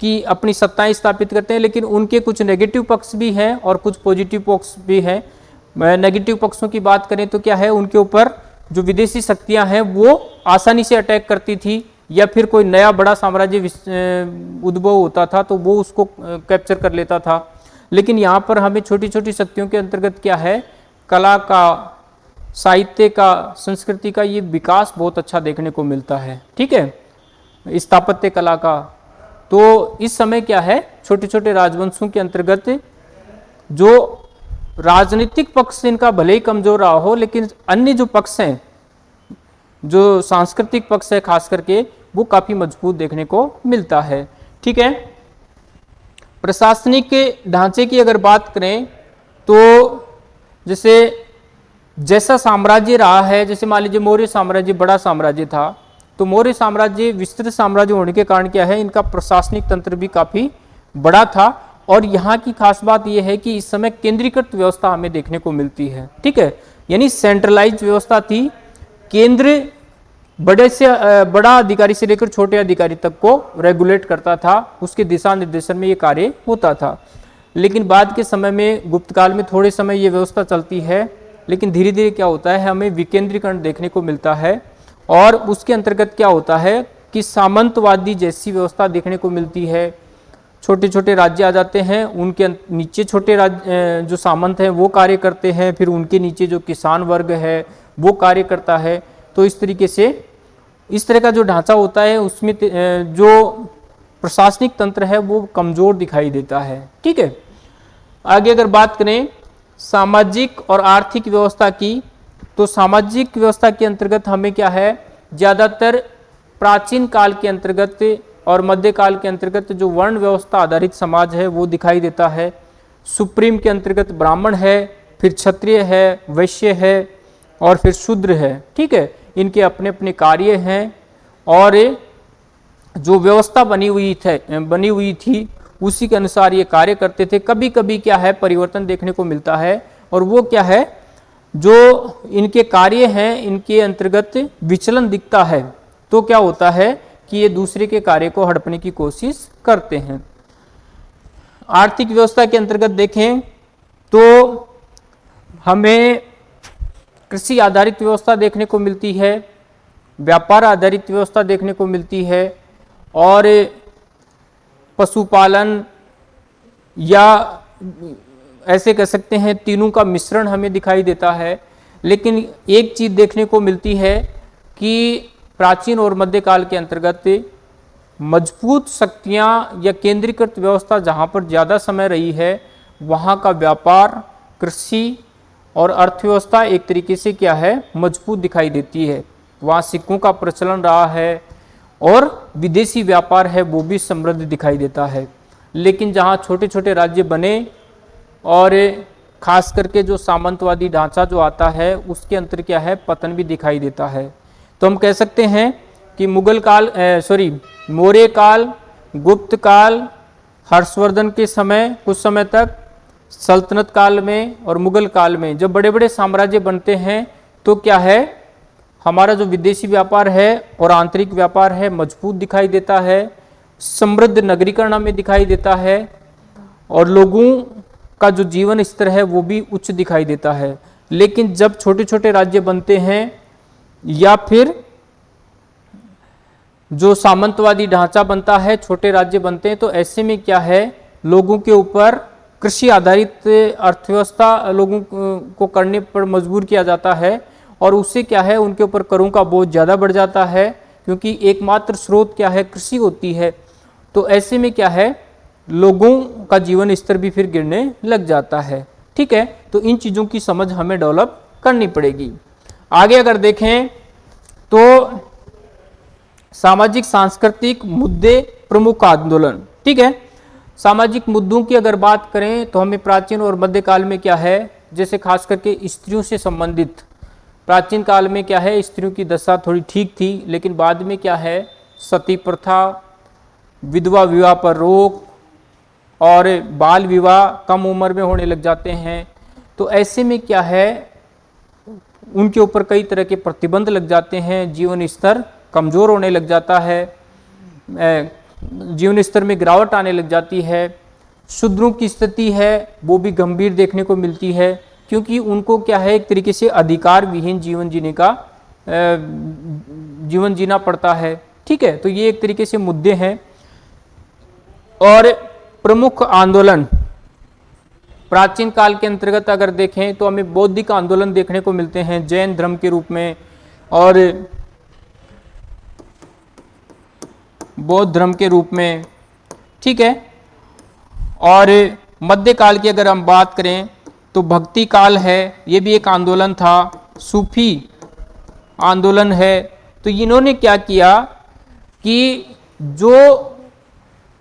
Speaker 1: कि अपनी सत्ताएँ स्थापित करते हैं, लेकिन उनके कुछ नेगेटिव पक्ष भी हैं और कुछ पॉजिटिव पक्ष भी हैं। नेगेटिव पक्षों की बात करें तो क्या है? उनके ऊपर जो विदेशी शक्तियाँ हैं, वो आसानी से अटैक करती थी या फिर कोई नया बड़ा साम्राज्य उद्भव होता था तो वो उसको कैप्चर कर लेता था। लेकिन यहाँ पर हमें छोटी छोटी शक्तियों के अंतर्गत क्या है? कला का, साहित्य का, संस्कृति का ये विकास बहुत अच्छा देखने को मिलता है। ठीक है? स्थापत्य कला का। तो इस समय क्या है? छोटे छोटे राजवंशों के अंतर्गत जो राजनीतिक पक्ष इनका भले ही कमज़ोर रहा हो, लेकिन अन्य जो पक्ष हैं, जो सांस्कृतिक पक्ष है, खास करके, वो काफ़ी मज़बूत देखने को मिलता है। ठीक है? प्रशासनिक ढांचे की अगर बात करें तो जैसे, जैसा साम्राज्य रहा है, जैसे मान लीजिए मौर्य साम्राज्य बड़ा साम्राज्य था तो मौर्य साम्राज्य विस्तृत साम्राज्य होने के कारण क्या है, इनका प्रशासनिक तंत्र भी काफ़ी बड़ा था। और यहाँ की खास बात यह है कि इस समय केंद्रीकृत व्यवस्था हमें देखने को मिलती है, ठीक है? यानी सेंट्रलाइज व्यवस्था थी, केंद्र बड़े से बड़ा अधिकारी से लेकर छोटे अधिकारी तक को रेगुलेट करता था, उसके दिशा निर्देशन में ये कार्य होता था। लेकिन बाद के समय में, गुप्त काल में थोड़े समय ये व्यवस्था चलती है, लेकिन धीरे धीरे क्या होता है, हमें विकेंद्रीकरण देखने को मिलता है और उसके अंतर्गत क्या होता है कि सामंतवादी जैसी व्यवस्था देखने को मिलती है छोटे छोटे राज्य आ जाते हैं, उनके नीचे छोटे राज्य जो सामंत हैं, वो कार्य करते हैं, फिर उनके नीचे जो किसान वर्ग है, वो कार्य करता है। तो इस तरीके से, इस तरह का जो ढांचा होता है, उसमें जो प्रशासनिक तंत्र है, वो कमज़ोर दिखाई देता है। ठीक है? आगे अगर बात करें, सामाजिक और आर्थिक व्यवस्था की तो सामाजिक व्यवस्था के अंतर्गत हमें क्या है? ज़्यादातर प्राचीन काल के अंतर्गत और मध्यकाल के अंतर्गत जो वर्ण व्यवस्था आधारित समाज है, वो दिखाई देता है। सुप्रीम के अंतर्गत ब्राह्मण है, फिर क्षत्रिय है, वैश्य है और फिर शूद्र है। ठीक है? इनके अपने अपने कार्य हैं और जो व्यवस्था बनी हुई थे, बनी हुई थी, उसी के अनुसार ये कार्य करते थे। कभी कभी क्या है, परिवर्तन देखने को मिलता है और वो क्या है, जो इनके कार्य हैं, इनके अंतर्गत विचलन दिखता है। तो क्या होता है कि ये दूसरे के कार्य को हड़पने की कोशिश करते हैं। आर्थिक व्यवस्था के अंतर्गत देखें तो हमें कृषि आधारित व्यवस्था देखने को मिलती है, व्यापार आधारित व्यवस्था देखने को मिलती है और पशुपालन या ऐसे कह सकते हैं तीनों का मिश्रण हमें दिखाई देता है। लेकिन एक चीज़ देखने को मिलती है कि प्राचीन और मध्यकाल के अंतर्गत मज़बूत शक्तियाँ या केंद्रीकृत व्यवस्था जहाँ पर ज़्यादा समय रही है, वहाँ का व्यापार, कृषि और अर्थव्यवस्था एक तरीके से क्या है, मज़बूत दिखाई देती है। वहाँ सिक्कों का प्रचलन रहा है और विदेशी व्यापार है, वो भी समृद्ध दिखाई देता है। लेकिन जहाँ छोटे छोटे राज्य बने और खास करके जो सामंतवादी ढांचा जो आता है, उसके अंतर क्या है, पतन भी दिखाई देता है। तो हम कह सकते हैं कि मुगल काल सॉरी मौर्य काल, गुप्त काल, हर्षवर्धन के समय, कुछ समय तक, सल्तनत काल में और मुगल काल में। जब बड़े बड़े साम्राज्य बनते हैं तो क्या है? हमारा जो विदेशी व्यापार है और आंतरिक व्यापार है, मज़बूत दिखाई देता है, समृद्ध नगरीकरण में दिखाई देता है, और लोगों का जो जीवन स्तर है, वो भी उच्च दिखाई देता है। लेकिन जब छोटे छोटे राज्य बनते हैं या फिर जो सामंतवादी ढांचा बनता है, छोटे राज्य बनते हैं तो ऐसे में क्या है? लोगों के ऊपर कृषि आधारित अर्थव्यवस्था लोगों को करने पर मजबूर किया जाता है और उससे क्या है? उनके ऊपर करों का बोझ ज़्यादा बढ़ जाता है, क्योंकि एकमात्र स्रोत क्या है? कृषि होती है। तो ऐसे में क्या है? लोगों का जीवन स्तर भी फिर गिरने लग जाता है। ठीक है? तो इन चीज़ों की समझ हमें डेवलप करनी पड़ेगी। आगे अगर देखें तो सामाजिक सांस्कृतिक मुद्दे प्रमुख आंदोलन, ठीक है? सामाजिक मुद्दों की अगर बात करें तो हमें प्राचीन और मध्यकाल में क्या है? जैसे खास करके स्त्रियों से संबंधित। प्राचीन काल में क्या है? स्त्रियों की दशा थोड़ी ठीक थी, लेकिन बाद में क्या है? सती प्रथा, विधवा विवाह पर रोक और बाल विवाह कम उम्र में होने लग जाते हैं। तो ऐसे में क्या है? उनके ऊपर कई तरह के प्रतिबंध लग जाते हैं, जीवन स्तर कमज़ोर होने लग जाता है जीवन स्तर में गिरावट आने लग जाती है, शूद्रों की स्थिति है, वो भी गंभीर देखने को मिलती है, क्योंकि उनको क्या है, एक तरीके से अधिकार विहीन जीवन जीने का जीवन जीना पड़ता है। ठीक है तो ये एक तरीके से मुद्दे हैं। और प्रमुख आंदोलन प्राचीन काल के अंतर्गत अगर देखें तो हमें बौद्धिक आंदोलन देखने को मिलते हैं, जैन धर्म के रूप में और बौद्ध धर्म के रूप में, ठीक है? और मध्यकाल की अगर हम बात करें तो भक्ति काल है, ये भी एक आंदोलन था, सूफी आंदोलन है। तो इन्होंने क्या किया कि जो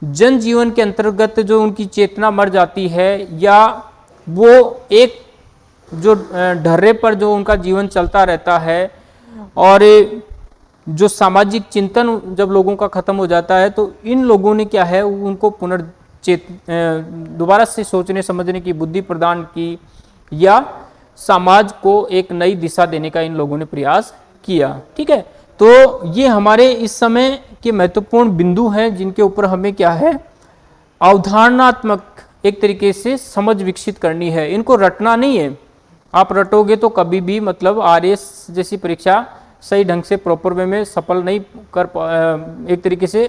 Speaker 1: जनजीवन के अंतर्गत जो उनकी चेतना मर जाती है या वो एक जो ढर्रे पर जो उनका जीवन चलता रहता है और जो सामाजिक चिंतन जब लोगों का खत्म हो जाता है तो इन लोगों ने क्या है, उनको पुनर्चेत दोबारा से सोचने, समझने की, बुद्धि प्रदान की या समाज को एक नई दिशा देने का इन लोगों ने प्रयास किया। ठीक है? तो ये हमारे इस समय के महत्वपूर्ण बिंदु हैं, जिनके ऊपर हमें क्या है? अवधारणात्मक एक तरीके से समझ विकसित करनी है। इनको रटना नहीं है। आप रटोगे तो कभी भी मतलब आरएस जैसी परीक्षा सही ढंग से प्रॉपर वे में सफल नहीं कर एक तरीके से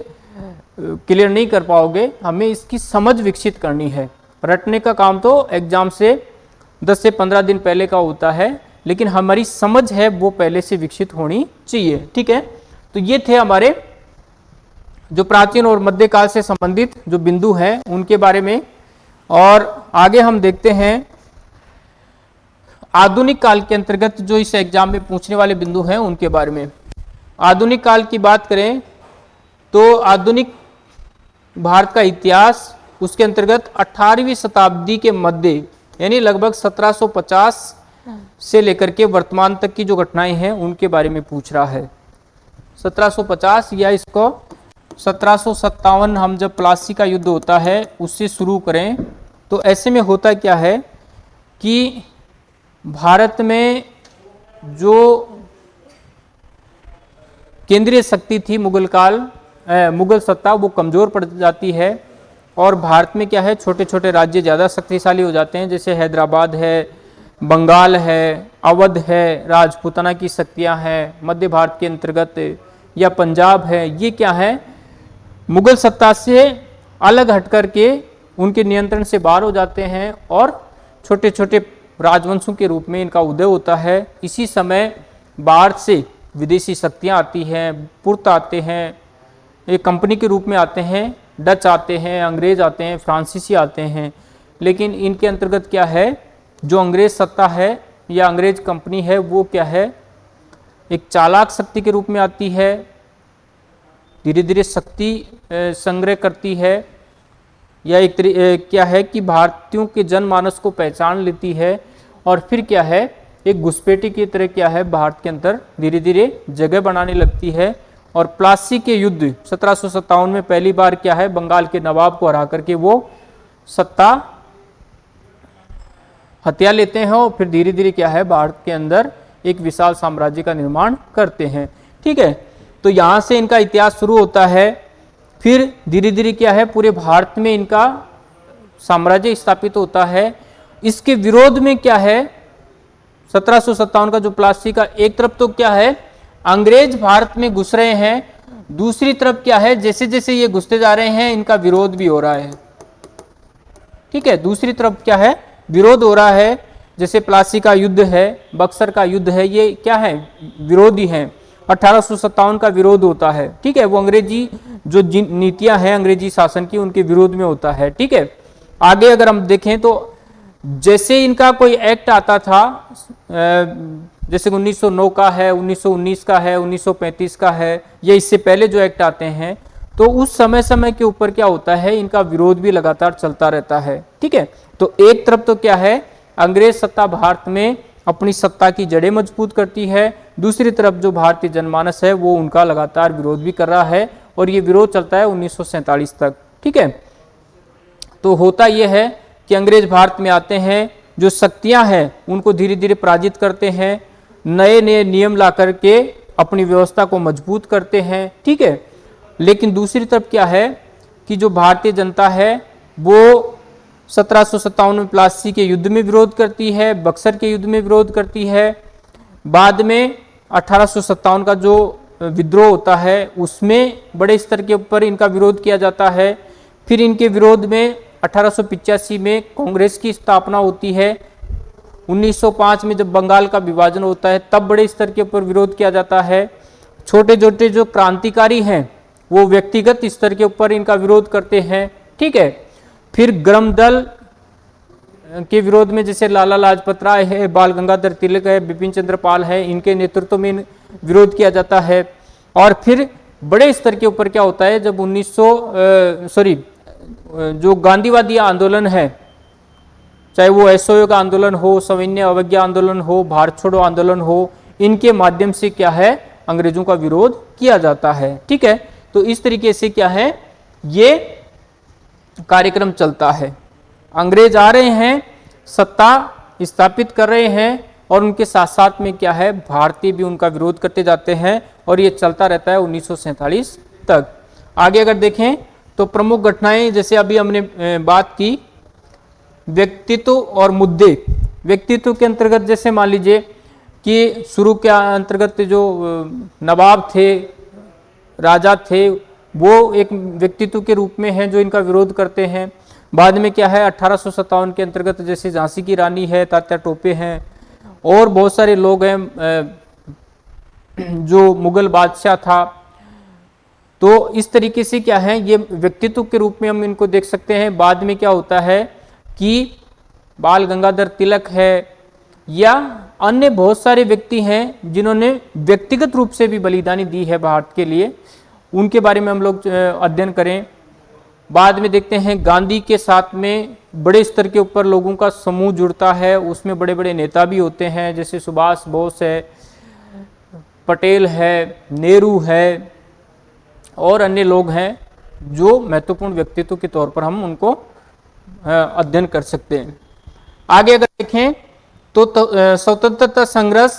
Speaker 1: क्लियर नहीं कर पाओगे। हमें इसकी समझ विकसित करनी है। रटने का काम तो एग्ज़ाम से 10 से 15 दिन पहले का होता है, लेकिन हमारी समझ है वो पहले से विकसित होनी चाहिए। ठीक है? तो ये थे हमारे जो प्राचीन और मध्यकाल से संबंधित जो बिंदु हैं, उनके बारे में। और आगे हम देखते हैं, आधुनिक काल के अंतर्गत जो इस एग्ज़ाम में पूछने वाले बिंदु हैं, उनके बारे में। आधुनिक काल की बात करें तो आधुनिक भारत का इतिहास उसके अंतर्गत 18वीं शताब्दी के मध्य, यानी लगभग 1750 से लेकर के वर्तमान तक की जो घटनाएँ हैं, उनके बारे में पूछ रहा है। 1750 या इसको सत्रह सौ सत्तावन हम जब प्लासी का युद्ध होता है, उससे शुरू करें तो ऐसे में होता क्या है कि भारत में जो केंद्रीय शक्ति थी मुगल काल मुगल सत्ता, वो कमज़ोर पड़ जाती है और भारत में क्या है छोटे छोटे राज्य ज़्यादा शक्तिशाली हो जाते हैं, जैसे हैदराबाद है, बंगाल है, अवध है, राजपूताना की शक्तियाँ हैं, मध्य भारत के अंतर्गत, या पंजाब है, ये क्या है मुगल सत्ता से अलग हट कर के उनके नियंत्रण से बाहर हो जाते हैं और छोटे छोटे राजवंशों के रूप में इनका उदय होता है। इसी समय बाहर से विदेशी शक्तियाँ आती हैं, पुर्त आते हैं, एक कंपनी के रूप में आते हैं, डच आते हैं, अंग्रेज़ आते हैं, फ्रांसीसी आते हैं। लेकिन इनके अंतर्गत क्या है? जो अंग्रेज़ सत्ता है या अंग्रेज़ कंपनी है, वो क्या है? एक चालाक शक्ति के रूप में आती है धीरे धीरे शक्ति संग्रह करती है। या एक क्या है कि भारतीयों के जनमानस को पहचान लेती है। और फिर क्या है, एक घुसपैठी की तरह क्या है, भारत के अंदर धीरे धीरे जगह बनाने लगती है। और प्लासी के युद्ध, सत्रह में पहली बार क्या है, बंगाल के नवाब को हरा करके वो सत्ता हत्या लेते हैं और फिर धीरे धीरे क्या है, भारत के अंदर एक विशाल साम्राज्य का निर्माण करते हैं। ठीक है तो यहाँ से इनका इतिहास शुरू होता है। फिर धीरे धीरे क्या है, पूरे भारत में इनका साम्राज्य स्थापित होता है। इसके विरोध में क्या है, सत्रह का जो प्लासी का एक तरफ़ तो क्या है, अंग्रेज़ भारत में घुस रहे हैं। दूसरी तरफ़ क्या है जैसे जैसे ये घुसते जा रहे हैं, इनका विरोध भी हो रहा है। ठीक है, दूसरी तरफ़ क्या है, विरोध हो रहा है। जैसे प्लासी का युद्ध है, बक्सर का युद्ध है, ये क्या है, विरोधी हैं। अठारह का विरोध होता है। ठीक है, वो अंग्रेज़ी जो नीतियाँ हैं, अंग्रेज़ी शासन की, उनके विरोध में होता है। ठीक है, आगे अगर हम देखें तो जैसे इनका कोई एक्ट आता था जैसे 1909 का है 1919 का है 1935 का है, या इससे पहले जो एक्ट आते हैं तो उस समय समय के ऊपर क्या होता है, इनका विरोध भी लगातार चलता रहता है। ठीक है तो एक तरफ़ तो क्या है, अंग्रेज़ सत्ता भारत में अपनी सत्ता की जड़ें मज़बूत करती है। दूसरी तरफ़ जो भारतीय जनमानस है, वो उनका लगातार विरोध भी कर रहा है और ये विरोध चलता है उन्नीस सौ सैंतालीस तक। ठीक है? तो होता यह है कि अंग्रेज़ भारत में आते हैं, जो शक्तियाँ हैं, उनको धीरे धीरे पराजित करते हैं नए नए नियम ला करके अपनी व्यवस्था को मज़बूत करते हैं। ठीक है? लेकिन दूसरी तरफ़ क्या है कि जो भारतीय जनता है, वो सत्रह में प्लासी के युद्ध में विरोध करती है, बक्सर के युद्ध में विरोध करती है। बाद में अठारह सौ सत्तावन का जो विद्रोह होता है, उसमें बड़े स्तर के ऊपर इनका विरोध किया जाता है। फिर इनके विरोध में अठारह में कांग्रेस की स्थापना होती है। 1905 में जब बंगाल का विभाजन होता है, तब बड़े स्तर के ऊपर विरोध किया जाता है। छोटे छोटे जो क्रांतिकारी हैं, वो व्यक्तिगत स्तर के ऊपर इनका विरोध करते हैं। ठीक है फिर ग्रम दल के विरोध में जैसे लाला लाजपत राय है, बाल गंगाधर तिलक है, बिपिन चंद्र पाल है, इनके नेतृत्व में विरोध किया जाता है। और फिर बड़े स्तर के ऊपर क्या होता है, जब 1900 सॉरी जो गांधीवादी आंदोलन है, चाहे वो असहयोग आंदोलन हो, सविन्य अवज्ञा आंदोलन हो भारत छोड़ो आंदोलन हो, इनके माध्यम से क्या है, अंग्रेज़ों का विरोध किया जाता है। ठीक है? तो इस तरीके से क्या है, ये कार्यक्रम चलता है। अंग्रेज़ आ रहे हैं, सत्ता स्थापित कर रहे हैं और उनके साथ साथ में क्या है, भारतीय भी उनका विरोध करते जाते हैं और ये चलता रहता है उन्नीस सौ सैंतालीस तक। आगे अगर देखें तो प्रमुख घटनाएँ जैसे अभी हमने बात की, व्यक्तित्व और मुद्दे। व्यक्तित्व के अंतर्गत जैसे मान लीजिए कि शुरू के अंतर्गत जो नवाब थे, राजा थे वो एक व्यक्तित्व के रूप में हैं जो इनका विरोध करते हैं। बाद में क्या है? अठारह के अंतर्गत जैसे झांसी की रानी है, तात्या टोपे हैं और बहुत सारे लोग हैं जो मुगल बादशाह था। तो इस तरीके से क्या है? ये व्यक्तित्व के रूप में हम इनको देख सकते हैं। बाद में क्या होता है कि बाल गंगाधर तिलक है या अन्य बहुत सारे व्यक्ति हैं जिन्होंने व्यक्तिगत रूप से भी बलिदानी दी है भारत के लिए। उनके बारे में हम लोग अध्ययन करें। बाद में देखते हैं गांधी के साथ में बड़े स्तर के ऊपर लोगों का समूह जुड़ता है। उसमें बड़े बड़े नेता भी होते हैं जैसे सुभाष बोस है पटेल है नेहरू है और अन्य लोग हैं जो महत्वपूर्ण व्यक्तित्व के तौर पर हम उनको अध्ययन कर सकते हैं। आगे अगर देखें तो तो, स्वतंत्रता संघर्ष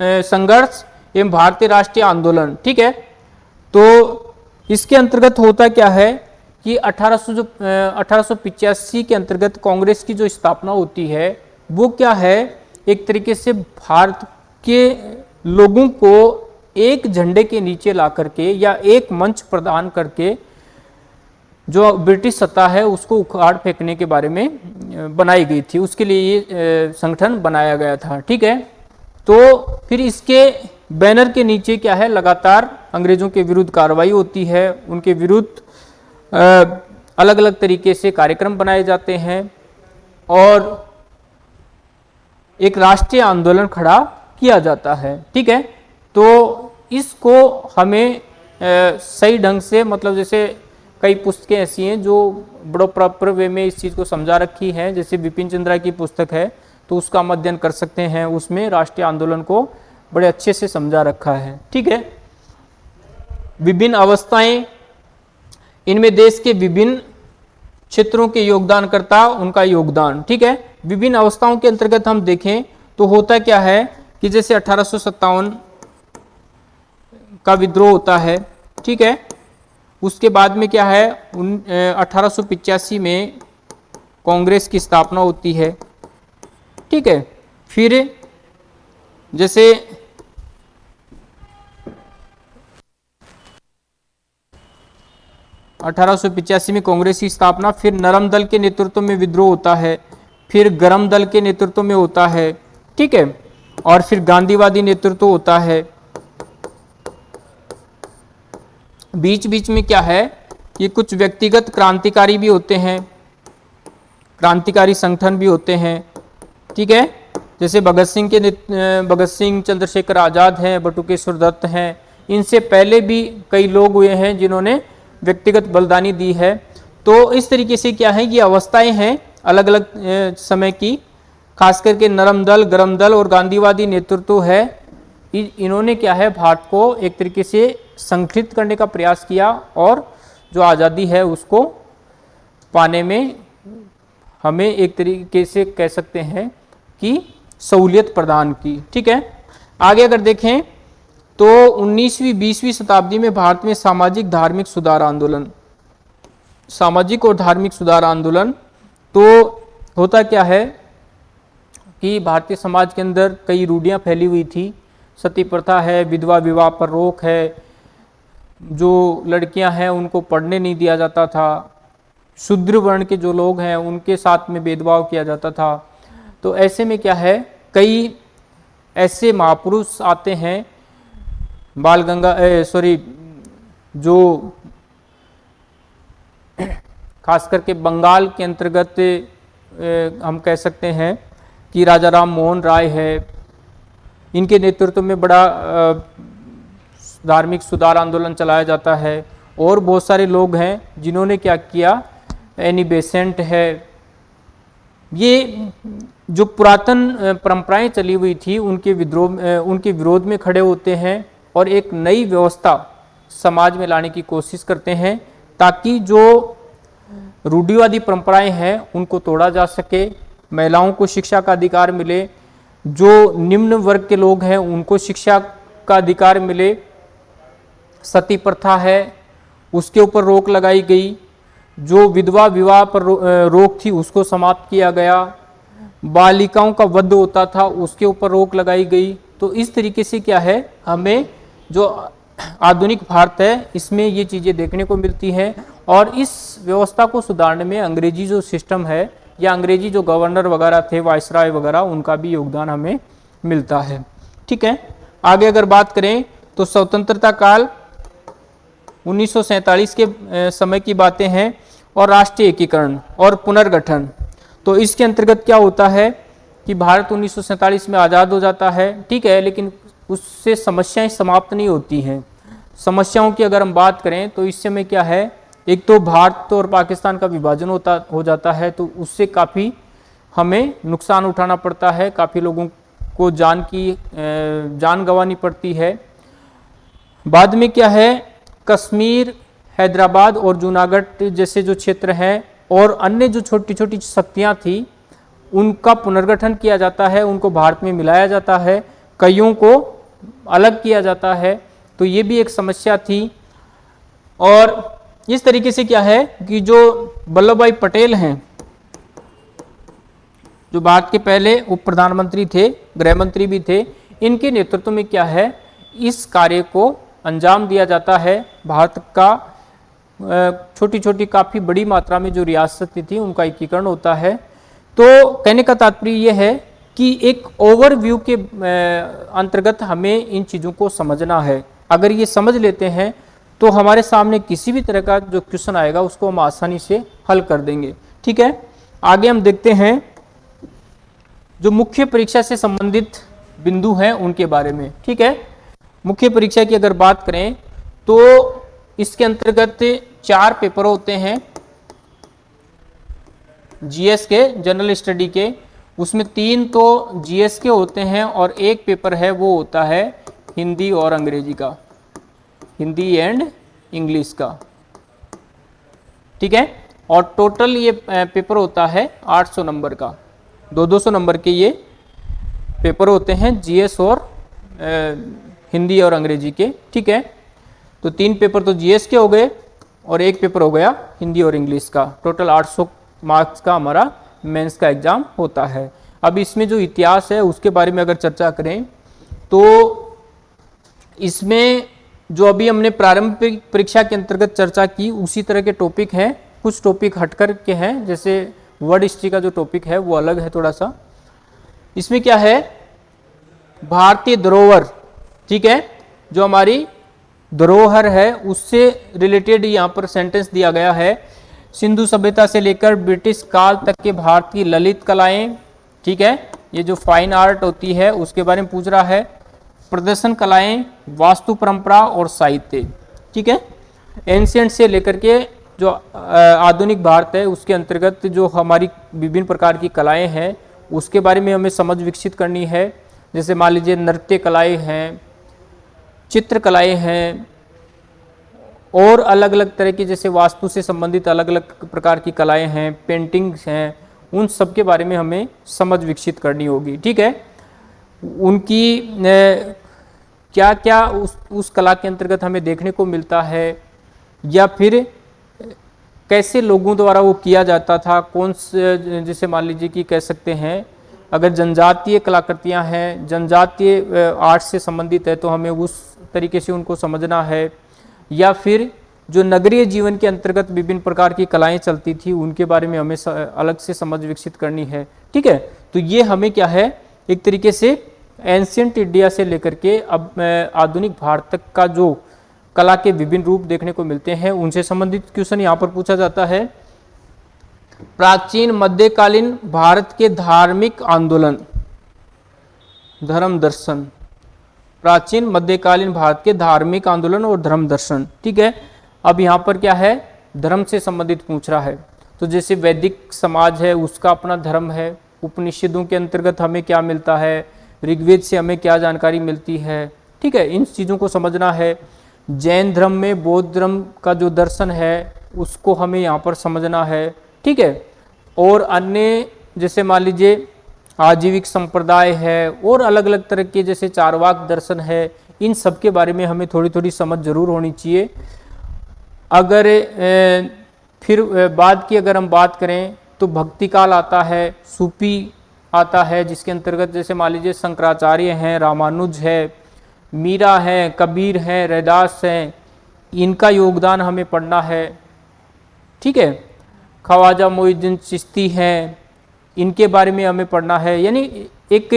Speaker 1: संघर्ष एवं भारतीय राष्ट्रीय आंदोलन ठीक है? तो इसके अंतर्गत होता क्या है कि 1800 जो अठारह के अंतर्गत कांग्रेस की जो स्थापना होती है, वो क्या है? एक तरीके से भारत के लोगों को एक झंडे के नीचे ला करके या एक मंच प्रदान करके जो ब्रिटिश सत्ता है, उसको उखाड़ फेंकने के बारे में बनाई गई थी। उसके लिए ये संगठन बनाया गया था। ठीक है? तो फिर इसके बैनर के नीचे क्या है? लगातार अंग्रेज़ों के विरुद्ध कार्रवाई होती है, उनके विरुद्ध अलग अलग तरीके से कार्यक्रम बनाए जाते हैं और एक राष्ट्रीय आंदोलन खड़ा किया जाता है। ठीक है? तो इसको हमें सही ढंग से मतलब जैसे कई पुस्तकें ऐसी हैं जो बड़ो प्रॉपर वे में इस चीज़ को समझा रखी हैं। जैसे विपिन चंद्रा की पुस्तक है तो उसका हम अध्ययन कर सकते हैं। उसमें राष्ट्रीय आंदोलन को बड़े अच्छे से समझा रखा है। ठीक है? विभिन्न अवस्थाएँ, इनमें देश के विभिन्न क्षेत्रों के योगदानकर्ता, उनका योगदान, ठीक है? विभिन्न अवस्थाओं के अंतर्गत हम देखें तो होता क्या है कि जैसे अठारह का विद्रोह होता है, ठीक है? उसके बाद में क्या है? उन अठारह में कांग्रेस की स्थापना होती है, ठीक है? फिर जैसे अठारह में कांग्रेस की स्थापना, फिर नरम दल के नेतृत्व में विद्रोह होता है, फिर गरम दल के नेतृत्व में होता है, ठीक है, और फिर गांधीवादी नेतृत्व होता है। बीच बीच में क्या है? ये कुछ व्यक्तिगत क्रांतिकारी भी होते हैं, क्रांतिकारी संगठन भी होते हैं, ठीक है? जैसे भगत सिंह के भगत सिंह चंद्रशेखर आज़ाद हैं, बटुकेश्वर दत्त हैं, इनसे पहले भी कई लोग हुए हैं जिन्होंने व्यक्तिगत बलिदानी दी है। तो इस तरीके से क्या है ये अवस्थाएँ हैं अलग अलग समय की। खास करके नरम दल, गरम दल और गांधीवादी नेतृत्व है। इन्होंने क्या है, भारत को एक तरीके से संगठित करने का प्रयास किया और जो आज़ादी है उसको पाने में हमें एक तरीके से कह सकते हैं कि सहूलियत प्रदान की। ठीक है? आगे अगर देखें तो 19वीं 20वीं शताब्दी में भारत में सामाजिक धार्मिक सुधार आंदोलन। सामाजिक और धार्मिक सुधार आंदोलन तो होता क्या है कि भारतीय समाज के अंदर कई रूढ़ियाँ फैली हुई थी। सती प्रथा है, विधवा विवाह पर रोक है, जो लड़कियाँ हैं उनको पढ़ने नहीं दिया जाता था। शूद्र वर्ण के जो लोग हैं उनके साथ में भेदभाव किया जाता था। तो ऐसे में क्या है, कई ऐसे महापुरुष आते हैं बाल गंगा सॉरी जो खास करके बंगाल के अंतर्गत हम कह सकते हैं कि राजा राम मोहन राय है। इनके नेतृत्व में बड़ा धार्मिक सुधार आंदोलन चलाया जाता है और बहुत सारे लोग हैं जिन्होंने क्या किया एनी बेसेंट है। ये जो पुरातन परंपराएँ चली हुई थी, उनके विद्रोह उनके विरोध में खड़े होते हैं। और एक नई व्यवस्था समाज में लाने की कोशिश करते हैं ताकि जो रूढ़िवादी परंपराएँ हैं, उनको तोड़ा जा सके, महिलाओं को शिक्षा का अधिकार मिले, जो निम्न वर्ग के लोग हैं, उनको शिक्षा का अधिकार मिले। सती प्रथा है, उसके ऊपर रोक लगाई गई, जो विधवा विवाह पर रोक थी, उसको समाप्त किया गया। बालिकाओं का वध होता था, उसके ऊपर रोक लगाई गई। तो इस तरीके से क्या है, हमें जो आधुनिक भारत है, इसमें ये चीज़ें देखने को मिलती हैं और इस व्यवस्था को सुधारने में अंग्रेज़ी जो सिस्टम है या अंग्रेज़ी जो गवर्नर वगैरह थे वायसराय वगैरह, उनका भी योगदान हमें मिलता है। ठीक है? आगे अगर बात करें तो स्वतंत्रता काल उन्नीस सौ सैंतालीस के समय की बातें हैं और राष्ट्रीय एकीकरण और पुनर्गठन। तो इसके अंतर्गत क्या होता है कि भारत उन्नीस में आज़ाद हो जाता है, ठीक है? लेकिन उससे समस्याएँ समाप्त नहीं होती हैं। समस्याओं की अगर हम बात करें तो इस समय क्या है? एक तो भारत और पाकिस्तान का विभाजन होता, हो जाता है तो उससे काफ़ी हमें नुकसान उठाना पड़ता है। काफ़ी लोगों को जान की जान गंवानी पड़ती है। बाद में क्या है? कश्मीर, हैदराबाद और जूनागढ़ जैसे जो क्षेत्र हैं और अन्य जो छोटी छोटी शक्तियाँ थी, उनका पुनर्गठन किया जाता है, उनको भारत में मिलाया जाता है। कईयों को अलग किया जाता है तो ये भी एक समस्या थी। और इस तरीके से क्या है कि जो वल्लभ भाई पटेल हैं, जो भारत के पहले उप प्रधानमंत्री थे गृह मंत्री भी थे, इनके नेतृत्व में क्या है, इस कार्य को अंजाम दिया जाता है। भारत का छोटी छोटी काफ़ी बड़ी मात्रा में जो रियासतें थी, उनका एकीकरण होता है। तो कहने का तात्पर्य यह है कि एक ओवरव्यू के अंतर्गत हमें इन चीज़ों को समझना है। अगर ये समझ लेते हैं तो हमारे सामने किसी भी तरह का जो क्वेश्चन आएगा, उसको हम आसानी से हल कर देंगे। ठीक है? आगे हम देखते हैं जो मुख्य परीक्षा से संबंधित बिंदु हैं उनके बारे में। ठीक है? मुख्य परीक्षा की अगर बात करें तो इसके अंतर्गत चार पेपर होते हैं जीएस के जनरल स्टडी के उसमें तीन तो जीएस के होते हैं और एक पेपर है वो होता है हिंदी और अंग्रेज़ी का। हिंदी एंड इंग्लिश का। ठीक है? और टोटल ये पेपर होता है 800 नंबर का। दो दो सौ नंबर के ये पेपर होते हैं जीएस और ए, हिंदी और अंग्रेज़ी के। ठीक है? तो तीन पेपर तो जीएस के हो गए और एक पेपर हो गया हिंदी और इंग्लिश का। टोटल 800 मार्क्स का हमारा मेंस का एग्ज़ाम होता है। अब इसमें जो इतिहास है, उसके बारे में अगर चर्चा करें तो इसमें जो अभी हमने प्रारंभिक परीक्षा के अंतर्गत चर्चा की, उसी तरह के टॉपिक हैं। कुछ टॉपिक हटकर के हैं, जैसे वर्ड हिस्ट्री का जो टॉपिक है, वो अलग है थोड़ा सा। इसमें क्या है? भारतीय धरोहर, ठीक है? जो हमारी धरोहर है, उससे रिलेटेड यहाँ पर सेंटेंस दिया गया है। सिंधु सभ्यता से लेकर ब्रिटिश काल तक के भारतीय ललित कलाएँ, ठीक है? ये जो फाइन आर्ट होती है, उसके बारे में पूछ रहा है। प्रदर्शन कलाएँ, वास्तु परंपरा और साहित्य, ठीक है? एंशियंट से लेकर के जो आधुनिक भारत है, उसके अंतर्गत जो हमारी विभिन्न प्रकार की कलाएँ हैं, उसके बारे में हमें समझ विकसित करनी है। जैसे मान लीजिए नृत्य कलाएँ हैं चित्रकलाएँ हैं और अलग अलग तरह की जैसे वास्तु से संबंधित अलग अलग प्रकार की कलाएँ हैं पेंटिंग्स हैं, उन सब के बारे में हमें समझ विकसित करनी होगी, ठीक है? उनकी क्या क्या उस उस कला के अंतर्गत हमें देखने को मिलता है, या फिर, कैसे लोगों द्वारा वो किया जाता था, कौन से, जैसे मान लीजिए कि कह सकते हैं, अगर जनजातीय कलाकृतियाँ हैं, जनजातीय आर्ट से संबंधित है तो हमें उस तरीके से उनको समझना है या फिर जो नगरीय जीवन के अंतर्गत विभिन्न प्रकार की कलाएँ चलती थी, उनके बारे में हमें अलग से समझ विकसित करनी है। ठीक है? तो ये हमें क्या है? एक तरीके से एंशियंट इंडिया से लेकर के अब आधुनिक भारत तक का जो कला के विभिन्न रूप देखने को मिलते हैं, उनसे संबंधित क्वेश्चन यहाँ पर पूछा जाता है। प्राचीन मध्यकालीन भारत के धार्मिक आंदोलन, धर्म दर्शन। प्राचीन मध्यकालीन भारत के धार्मिक आंदोलन और धर्म दर्शन। ठीक है? अब यहाँ पर क्या है? धर्म से संबंधित पूछ रहा है। तो जैसे वैदिक समाज है, उसका अपना धर्म है। उपनिषदों के अंतर्गत हमें क्या मिलता है? ऋग्वेद से हमें क्या जानकारी मिलती है? ठीक है? इन चीज़ों को समझना है। जैन धर्म में बौद्ध धर्म का जो दर्शन है, उसको हमें यहाँ पर समझना है। ठीक है? और अन्य, जैसे मान लीजिए आजीविक संप्रदाय है और अलग अलग तरह के जैसे चारवाक दर्शन है, इन सब के बारे में हमें थोड़ी थोड़ी समझ ज़रूर होनी चाहिए। अगर फिर बाद की अगर हम बात करें तो भक्ति काल आता है, सूपी आता है, जिसके अंतर्गत जैसे मान लीजिए शंकराचार्य हैं, रामानुज है, मीरा हैं, कबीर हैं, रैदास हैं, इनका योगदान हमें पढ़ना है। ठीक है? ख्वाजा मोहुद्दीन चिश्ती हैं इनके बारे में हमें पढ़ना है। यानी एक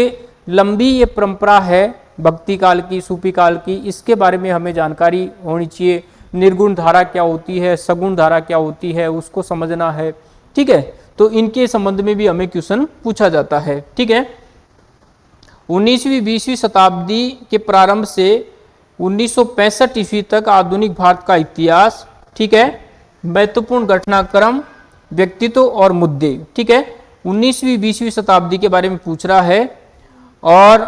Speaker 1: लंबी ये परंपरा है भक्ति काल की, सूफी काल की, इसके बारे में हमें जानकारी होनी चाहिए। निर्गुण धारा क्या होती है, सगुण धारा क्या होती है, उसको समझना है। ठीक है? तो इनके संबंध में भी हमें क्वेश्चन पूछा जाता है। ठीक है? उन्नीसवीं, बीसवीं शताब्दी के प्रारंभ से उन्नीस सौ पैंसठ ईस्वी तक आधुनिक भारत का इतिहास, ठीक है? महत्वपूर्ण घटनाक्रम, व्यक्तित्व और मुद्दे, ठीक है? उन्नीसवीं, बीसवीं शताब्दी के बारे में पूछ रहा है और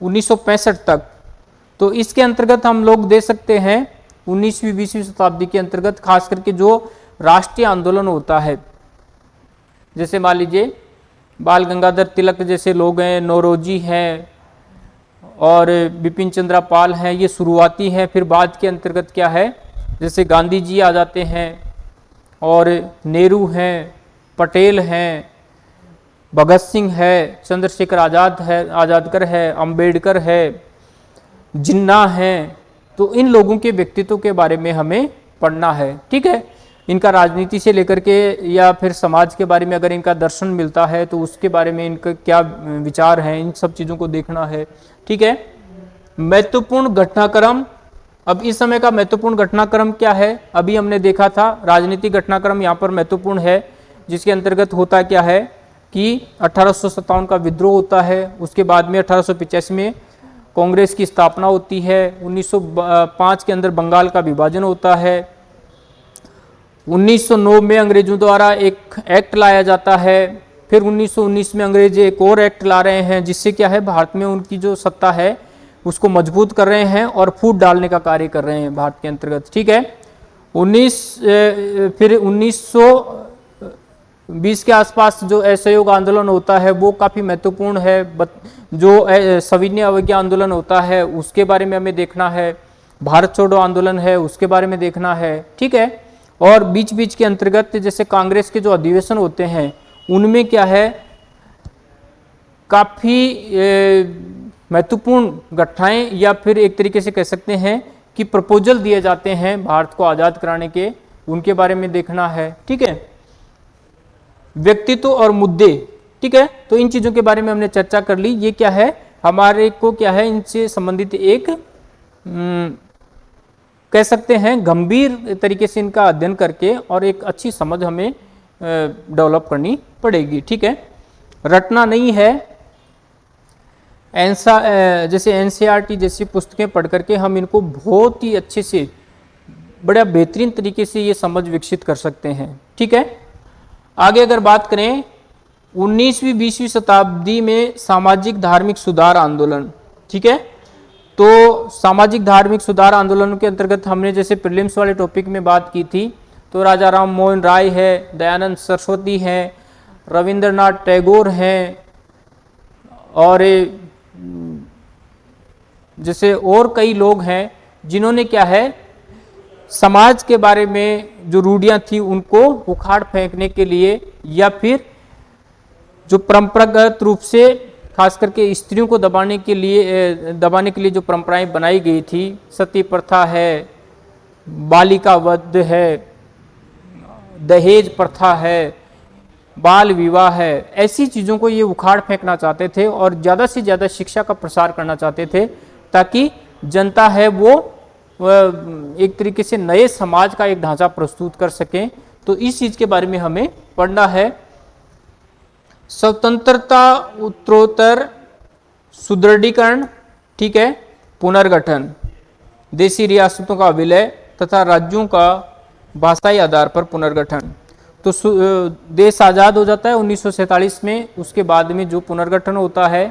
Speaker 1: उन्नीस सौ पैंसठ तक। तो इसके अंतर्गत हम लोग दे सकते हैं उन्नीसवीं, बीसवीं शताब्दी के अंतर्गत, खास करके जो राष्ट्रीय आंदोलन होता है। जैसे मान लीजिए, बाल गंगाधर तिलक जैसे लोग हैं, नौरोजी हैं और बिपिन चंद्रा पाल हैं, ये शुरुआती हैं, फिर बाद के अंतर्गत क्या है? जैसे गांधी जी आ जाते हैं और नेहरू हैं, पटेल हैं भगत सिंह है, चंद्रशेखर आज़ाद है, आज़ादकर है, अंबेडकर है, जिन्ना है तो इन लोगों के व्यक्तित्व के बारे में हमें पढ़ना है, ठीक है? इनका राजनीति से लेकर के या फिर समाज के बारे में अगर इनका दर्शन मिलता है तो उसके बारे में इनका क्या विचार है, इन सब चीज़ों को देखना है, ठीक है? महत्वपूर्ण घटनाक्रम, अब इस समय का महत्वपूर्ण घटनाक्रम क्या है? अभी हमने देखा था, राजनीतिक घटनाक्रम यहाँ पर महत्वपूर्ण है, जिसके अंतर्गत होता क्या है? कि अठारह सौ सत्तावन का विद्रोह होता है, उसके बाद में अठारह में कांग्रेस की स्थापना होती है 1905 के अंदर बंगाल का विभाजन होता है 1909 में अंग्रेज़ों द्वारा एक एक्ट लाया जाता है, फिर 1919 में अंग्रेज़ एक और एक्ट ला रहे हैं, जिससे क्या है, भारत में उनकी जो सत्ता है, उसको मज़बूत कर रहे हैं और फूट डालने का कार्य कर रहे हैं भारत के अंतर्गत, ठीक है? 19 फिर 1920 के आसपास जो असहयोग आंदोलन होता है, वो काफ़ी महत्वपूर्ण है। जो सविन्य अवज्ञा आंदोलन होता है, उसके बारे में हमें देखना है। भारत छोड़ो आंदोलन है, उसके बारे में देखना है, ठीक है? और बीच बीच के अंतर्गत जैसे कांग्रेस के जो अधिवेशन होते हैं, उनमें क्या है? काफ़ी महत्वपूर्ण घटनाएँ या फिर एक तरीके से कह सकते हैं कि प्रपोजल दिए जाते हैं भारत को आज़ाद कराने के, उनके बारे में देखना है, ठीक है? व्यक्तित्व और मुद्दे, ठीक है? तो इन चीज़ों के बारे में हमने चर्चा कर ली। ये क्या है? हमारे को क्या है? इनसे संबंधित एक कह सकते हैं, गंभीर तरीके से इनका अध्ययन करके और एक अच्छी समझ हमें डेवलप करनी पड़ेगी, ठीक है? रटना नहीं है। एनसा जैसे एन जैसी पुस्तकें पढ़ करके हम इनको बहुत ही अच्छे से बड़ा बेहतरीन तरीके से ये समझ विकसित कर सकते हैं, ठीक है? आगे अगर बात करें 19वीं 20वीं शताब्दी में सामाजिक धार्मिक सुधार आंदोलन, ठीक है? तो सामाजिक धार्मिक सुधार आंदोलन के अंतर्गत हमने जैसे प्रिलिम्स वाले टॉपिक में बात की थी तो राजा राम मोहन राय है, दयानंद सरस्वती हैं, रविंद्रनाथ टैगोर हैं, और जैसे और कई लोग हैं, जिन्होंने क्या है समाज के बारे में जो रूढ़ियाँ थी उनको उखाड़ फेंकने के लिए या फिर जो परंपरागत रूप से खास करके स्त्रियों को दबाने के लिए दबाने के लिए जो परंपराएँ बनाई गई थी, सती प्रथा है, बालिका वध है, दहेज प्रथा है, बाल विवाह है, ऐसी चीज़ों को ये उखाड़ फेंकना चाहते थे और ज़्यादा से ज़्यादा शिक्षा का प्रसार करना चाहते थे ताकि जनता है वो एक तरीके से नए समाज का एक ढांचा प्रस्तुत कर सकें तो इस चीज़ के बारे में हमें पढ़ना है। स्वतंत्रता उत्तरोत्तर सुदृढ़ीकरण, ठीक है, पुनर्गठन देशी रियासतों का विलय तथा राज्यों का भाषाई आधार पर पुनर्गठन। तो देश आज़ाद हो जाता है उन्नीस में, उसके बाद में जो पुनर्गठन होता है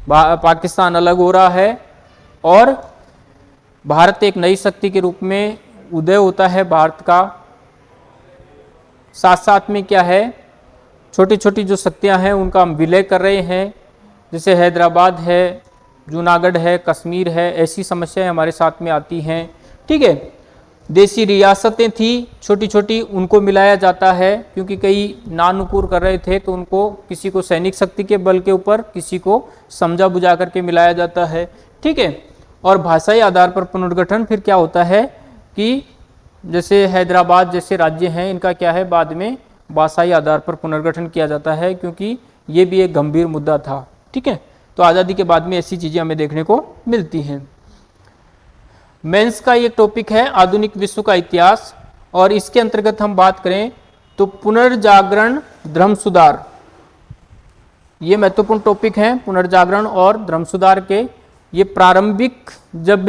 Speaker 1: पाकिस्तान अलग हो रहा है, और भारत एक नई शक्ति के रूप में उदय होता है। भारत का साथ साथ में क्या है? छोटी छोटी जो शक्तियाँ हैं, उनका हम विलय कर रहे हैं। जैसे हैदराबाद है, जूनागढ़ है, कश्मीर है, ऐसी समस्याएँ हमारे साथ में आती हैं। ठीक है? देसी रियासतें थी छोटी छोटी उनको मिलाया जाता है, क्योंकि कई नानुकूर कर रहे थे तो उनको किसी को सैनिक शक्ति के बल के ऊपर, किसी को समझा बुझा करके मिलाया जाता है। ठीक है? और भाषाई आधार पर पुनर्गठन फिर क्या होता है कि जैसे हैदराबाद जैसे राज्य हैं, इनका क्या है, बाद में भाषाई आधार पर पुनर्गठन किया जाता है क्योंकि ये भी एक गंभीर मुद्दा था। ठीक है? तो आज़ादी के बाद में ऐसी चीज़ें हमें देखने को मिलती हैं। मेंस का ये टॉपिक है, आधुनिक विश्व का इतिहास। और इसके अंतर्गत हम बात करें तो पुनर्जागरण धर्म सुधार। ये महत्वपूर्ण टॉपिक है, पुनर्जागरण और धर्म सुधार के ये प्रारंभिक जब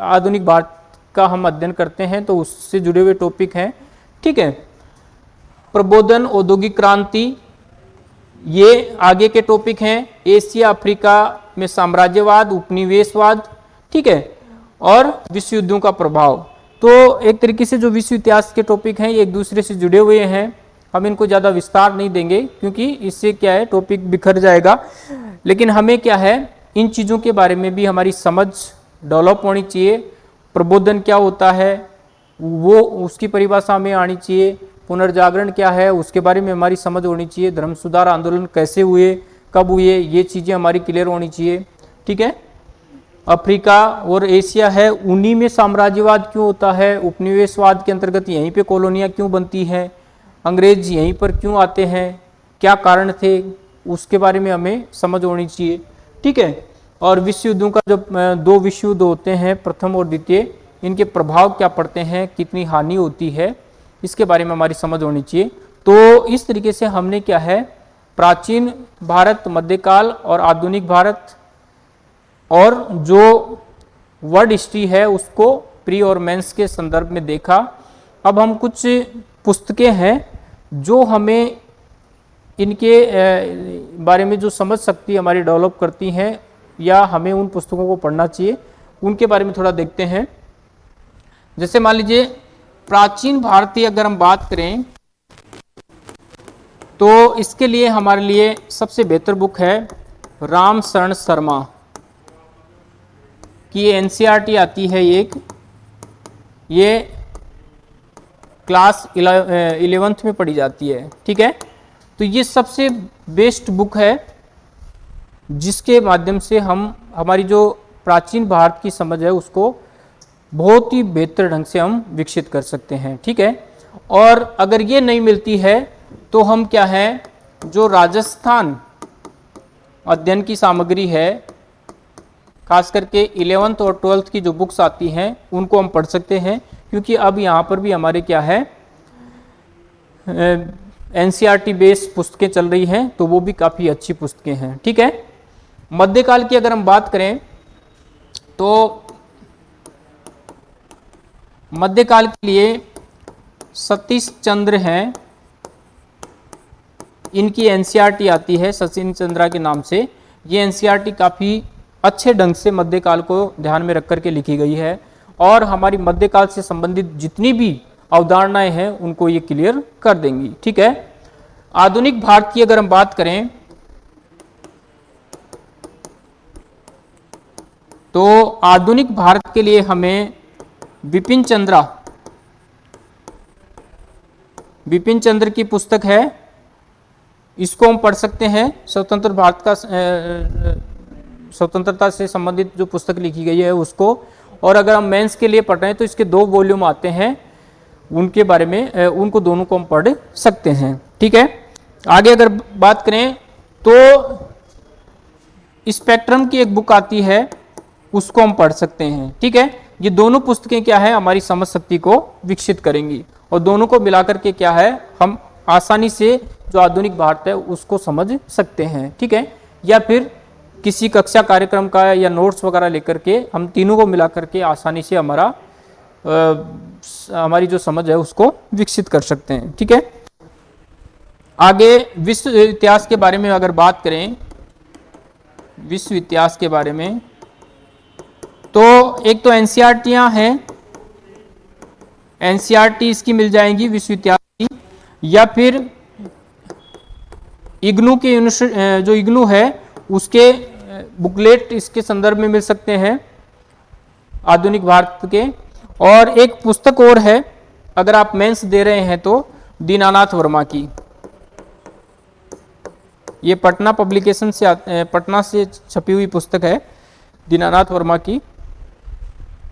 Speaker 1: आधुनिक भारत का हम अध्ययन करते हैं तो उससे जुड़े हुए टॉपिक हैं। ठीक है? प्रबोधन, औद्योगिक क्रांति, ये आगे के टॉपिक हैं। एशिया, अफ्रीका में साम्राज्यवाद, उपनिवेशवाद, ठीक है? और विश्व युद्धों का प्रभाव। तो एक तरीके से जो विश्व इतिहास के टॉपिक हैं, ये एक दूसरे से जुड़े हुए हैं। हम इनको ज़्यादा विस्तार नहीं देंगे, क्योंकि इससे क्या है टॉपिक बिखर जाएगा। लेकिन हमें क्या है इन चीज़ों के बारे में भी हमारी समझ डेवलप होनी चाहिए। प्रबोधन क्या होता है, वो उसकी परिभाषा हमें आनी चाहिए। पुनर्जागरण क्या है, उसके बारे में हमारी समझ होनी चाहिए। धर्म सुधार आंदोलन कैसे हुए, कब हुए, ये चीज़ें हमारी क्लियर होनी चाहिए। ठीक है? अफ्रीका और एशिया है, उन्हीं में साम्राज्यवाद क्यों होता है? उपनिवेशवाद के अंतर्गत यहीं पे कॉलोनियाँ क्यों बनती हैं? अंग्रेज़ यहीं पर क्यों आते हैं? क्या कारण थे? उसके बारे में हमें समझ होनी चाहिए। ठीक है? और विश्व युद्धों का जो दो विश्व युद्ध होते हैं, प्रथम और द्वितीय, इनके प्रभाव क्या पड़ते हैं, कितनी हानि होती है, इसके बारे में हमारी समझ होनी चाहिए। तो इस तरीके से हमने क्या है, प्राचीन भारत, मध्यकाल और आधुनिक भारत, और जो वर्ड हिस्ट्री है, उसको प्री और मेंस के संदर्भ में देखा। अब हम कुछ पुस्तकें हैं, जो हमें इनके बारे में जो समझ सकती हमारी डेवलप करती हैं या हमें उन पुस्तकों को पढ़ना चाहिए, उनके बारे में थोड़ा देखते हैं। जैसे मान लीजिए, प्राचीन भारतीय अगर हम बात करें तो इसके लिए हमारे लिए सबसे बेहतर बुक है राम शरण शर्मा की एनसीईआरटी आती है एक। ये क्लास इलेवेंथ में पढ़ी जाती है, ठीक है? तो ये सबसे बेस्ट बुक है। जिसके माध्यम से हम, हमारी जो प्राचीन भारत की समझ है, उसको बहुत ही बेहतर ढंग से हम विकसित कर सकते हैं, ठीक है? और अगर ये नहीं मिलती है तो हम क्या है, जो राजस्थान अध्ययन की सामग्री है, खास करके इलेवेंथ और ट्वेल्थ की जो बुक्स आती हैं, उनको हम पढ़ सकते हैं, क्योंकि अब यहाँ पर भी हमारे क्या है एन सी बेस्ड पुस्तकें चल रही हैं तो वो भी काफ़ी अच्छी पुस्तकें हैं, ठीक है? मध्यकाल की अगर हम बात करें तो मध्यकाल के लिए सतीश चंद्र हैं। इनकी एनसीईआरटी आती है सचिन चंद्रा के नाम से। ये एनसीईआरटी काफ़ी अच्छे ढंग से मध्यकाल को ध्यान में रख करके लिखी गई है और हमारी मध्यकाल से संबंधित जितनी भी अवधारणाएँ हैं, उनको ये क्लियर कर देंगी। ठीक है? आधुनिक भारत की अगर हम बात करें तो आधुनिक भारत के लिए हमें विपिन चंद्रा, विपिन चंद्र की पुस्तक है। इसको हम पढ़ सकते हैं। स्वतंत्र भारत का स्वतंत्रता से संबंधित जो पुस्तक लिखी गई है उसको। और अगर हम मेंस के लिए पढ़ रहे हैं तो इसके दो वॉल्यूम आते हैं। उनके बारे में उनको दोनों को हम पढ़ सकते हैं। ठीक है? आगे अगर बात करें तो स्पेक्ट्रम की एक बुक आती है। उसको हम पढ़ सकते हैं। ठीक है? ये दोनों पुस्तकें क्या है? हमारी समझ शक्ति को विकसित करेंगी। और दोनों को मिलाकर के क्या है? हम आसानी से जो आधुनिक भारत है उसको समझ सकते हैं। ठीक है? या फिर किसी कक्षा कार्यक्रम का या नोट्स वगैरह लेकर के हम तीनों को मिला करके आसानी से हमारा आ, हमारी जो समझ है उसको विकसित कर सकते हैं। ठीक है? आगे विश्व इतिहास के बारे में अगर बात करें विश्व इतिहास के बारे में तो एक तो एनसीईआरटीयां हैं। एनसीईआरटी इसकी मिल जाएँगी विश्वविद्यालय की। या फिर इग्नू के जो इग्नू है, उसके बुकलेट इसके संदर्भ में मिल सकते हैं, आधुनिक भारत के। और एक पुस्तक और है, अगर आप मेंस दे रहे हैं तो दीनानाथ वर्मा की। ये पटना पब्लिकेशन से पटना से छपी हुई पुस्तक है, दीनानाथ वर्मा की।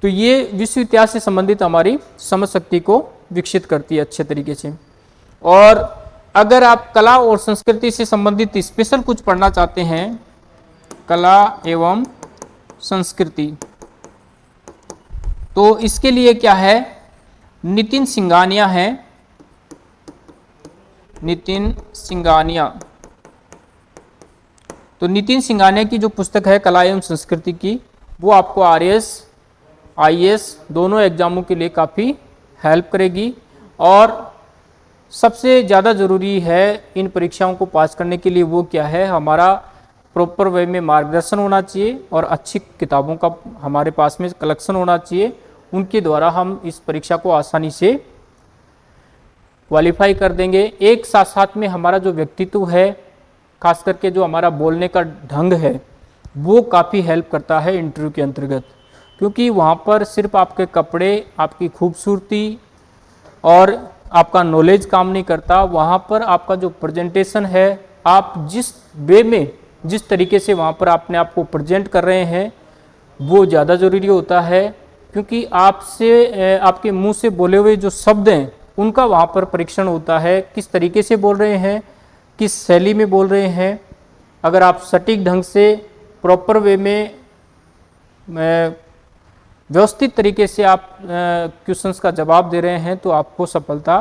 Speaker 1: तो ये विश्व इतिहास से संबंधित हमारी समझ शक्ति को विकसित करती है अच्छे तरीके से। और अगर आप कला और संस्कृति से संबंधित स्पेशल कुछ पढ़ना चाहते हैं, कला एवं संस्कृति तो इसके लिए क्या है? नितिन सिंगानिया है। नितिन सिंगानिया तो नितिन सिंगानिया की जो पुस्तक है, कला एवं संस्कृति की, वो आपको आर एस आई दोनों एग्जामों के लिए काफ़ी हेल्प करेगी और सबसे ज़्यादा ज़रूरी है इन परीक्षाओं को पास करने के लिए वो क्या है? हमारा प्रॉपर वे में मार्गदर्शन होना चाहिए और अच्छी किताबों का हमारे पास में कलेक्शन होना चाहिए। उनके द्वारा हम इस परीक्षा को आसानी से क्वालिफाई कर देंगे। एक साथ साथ में हमारा जो व्यक्तित्व है, खास करके जो हमारा बोलने का ढंग है, वो काफ़ी हेल्प करता है इंटरव्यू के अंतर्गत। क्योंकि वहाँ पर सिर्फ़ आपके कपड़े, आपकी खूबसूरती और आपका नॉलेज काम नहीं करता। वहाँ पर आपका जो प्रेजेंटेशन है, आप जिस वे में, जिस तरीके से वहाँ पर अपने आप को प्रेजेंट कर रहे हैं, वो ज़्यादा ज़रूरी होता है। क्योंकि आपसे आपके मुँह से बोले हुए जो शब्द हैं, उनका वहाँ पर परीक्षण होता है। किस तरीके से बोल रहे हैं, किस शैली में बोल रहे हैं, अगर आप सटीक ढंग से प्रॉपर वे में व्यवस्थित तरीके से आप क्वेश्चंस का जवाब दे रहे हैं तो आपको सफलता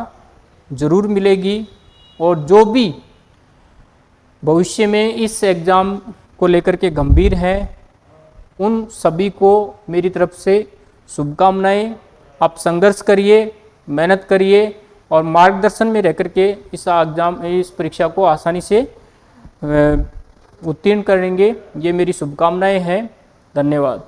Speaker 1: ज़रूर मिलेगी। और जो भी भविष्य में इस एग्ज़ाम को लेकर के गंभीर हैं, उन सभी को मेरी तरफ़ से शुभकामनाएँ। आप संघर्ष करिए, मेहनत करिए और मार्गदर्शन में रह करके इस एग्ज़ाम इस परीक्षा को आसानी से उत्तीर्ण करेंगे। ये मेरी शुभकामनाएँ हैं। धन्यवाद।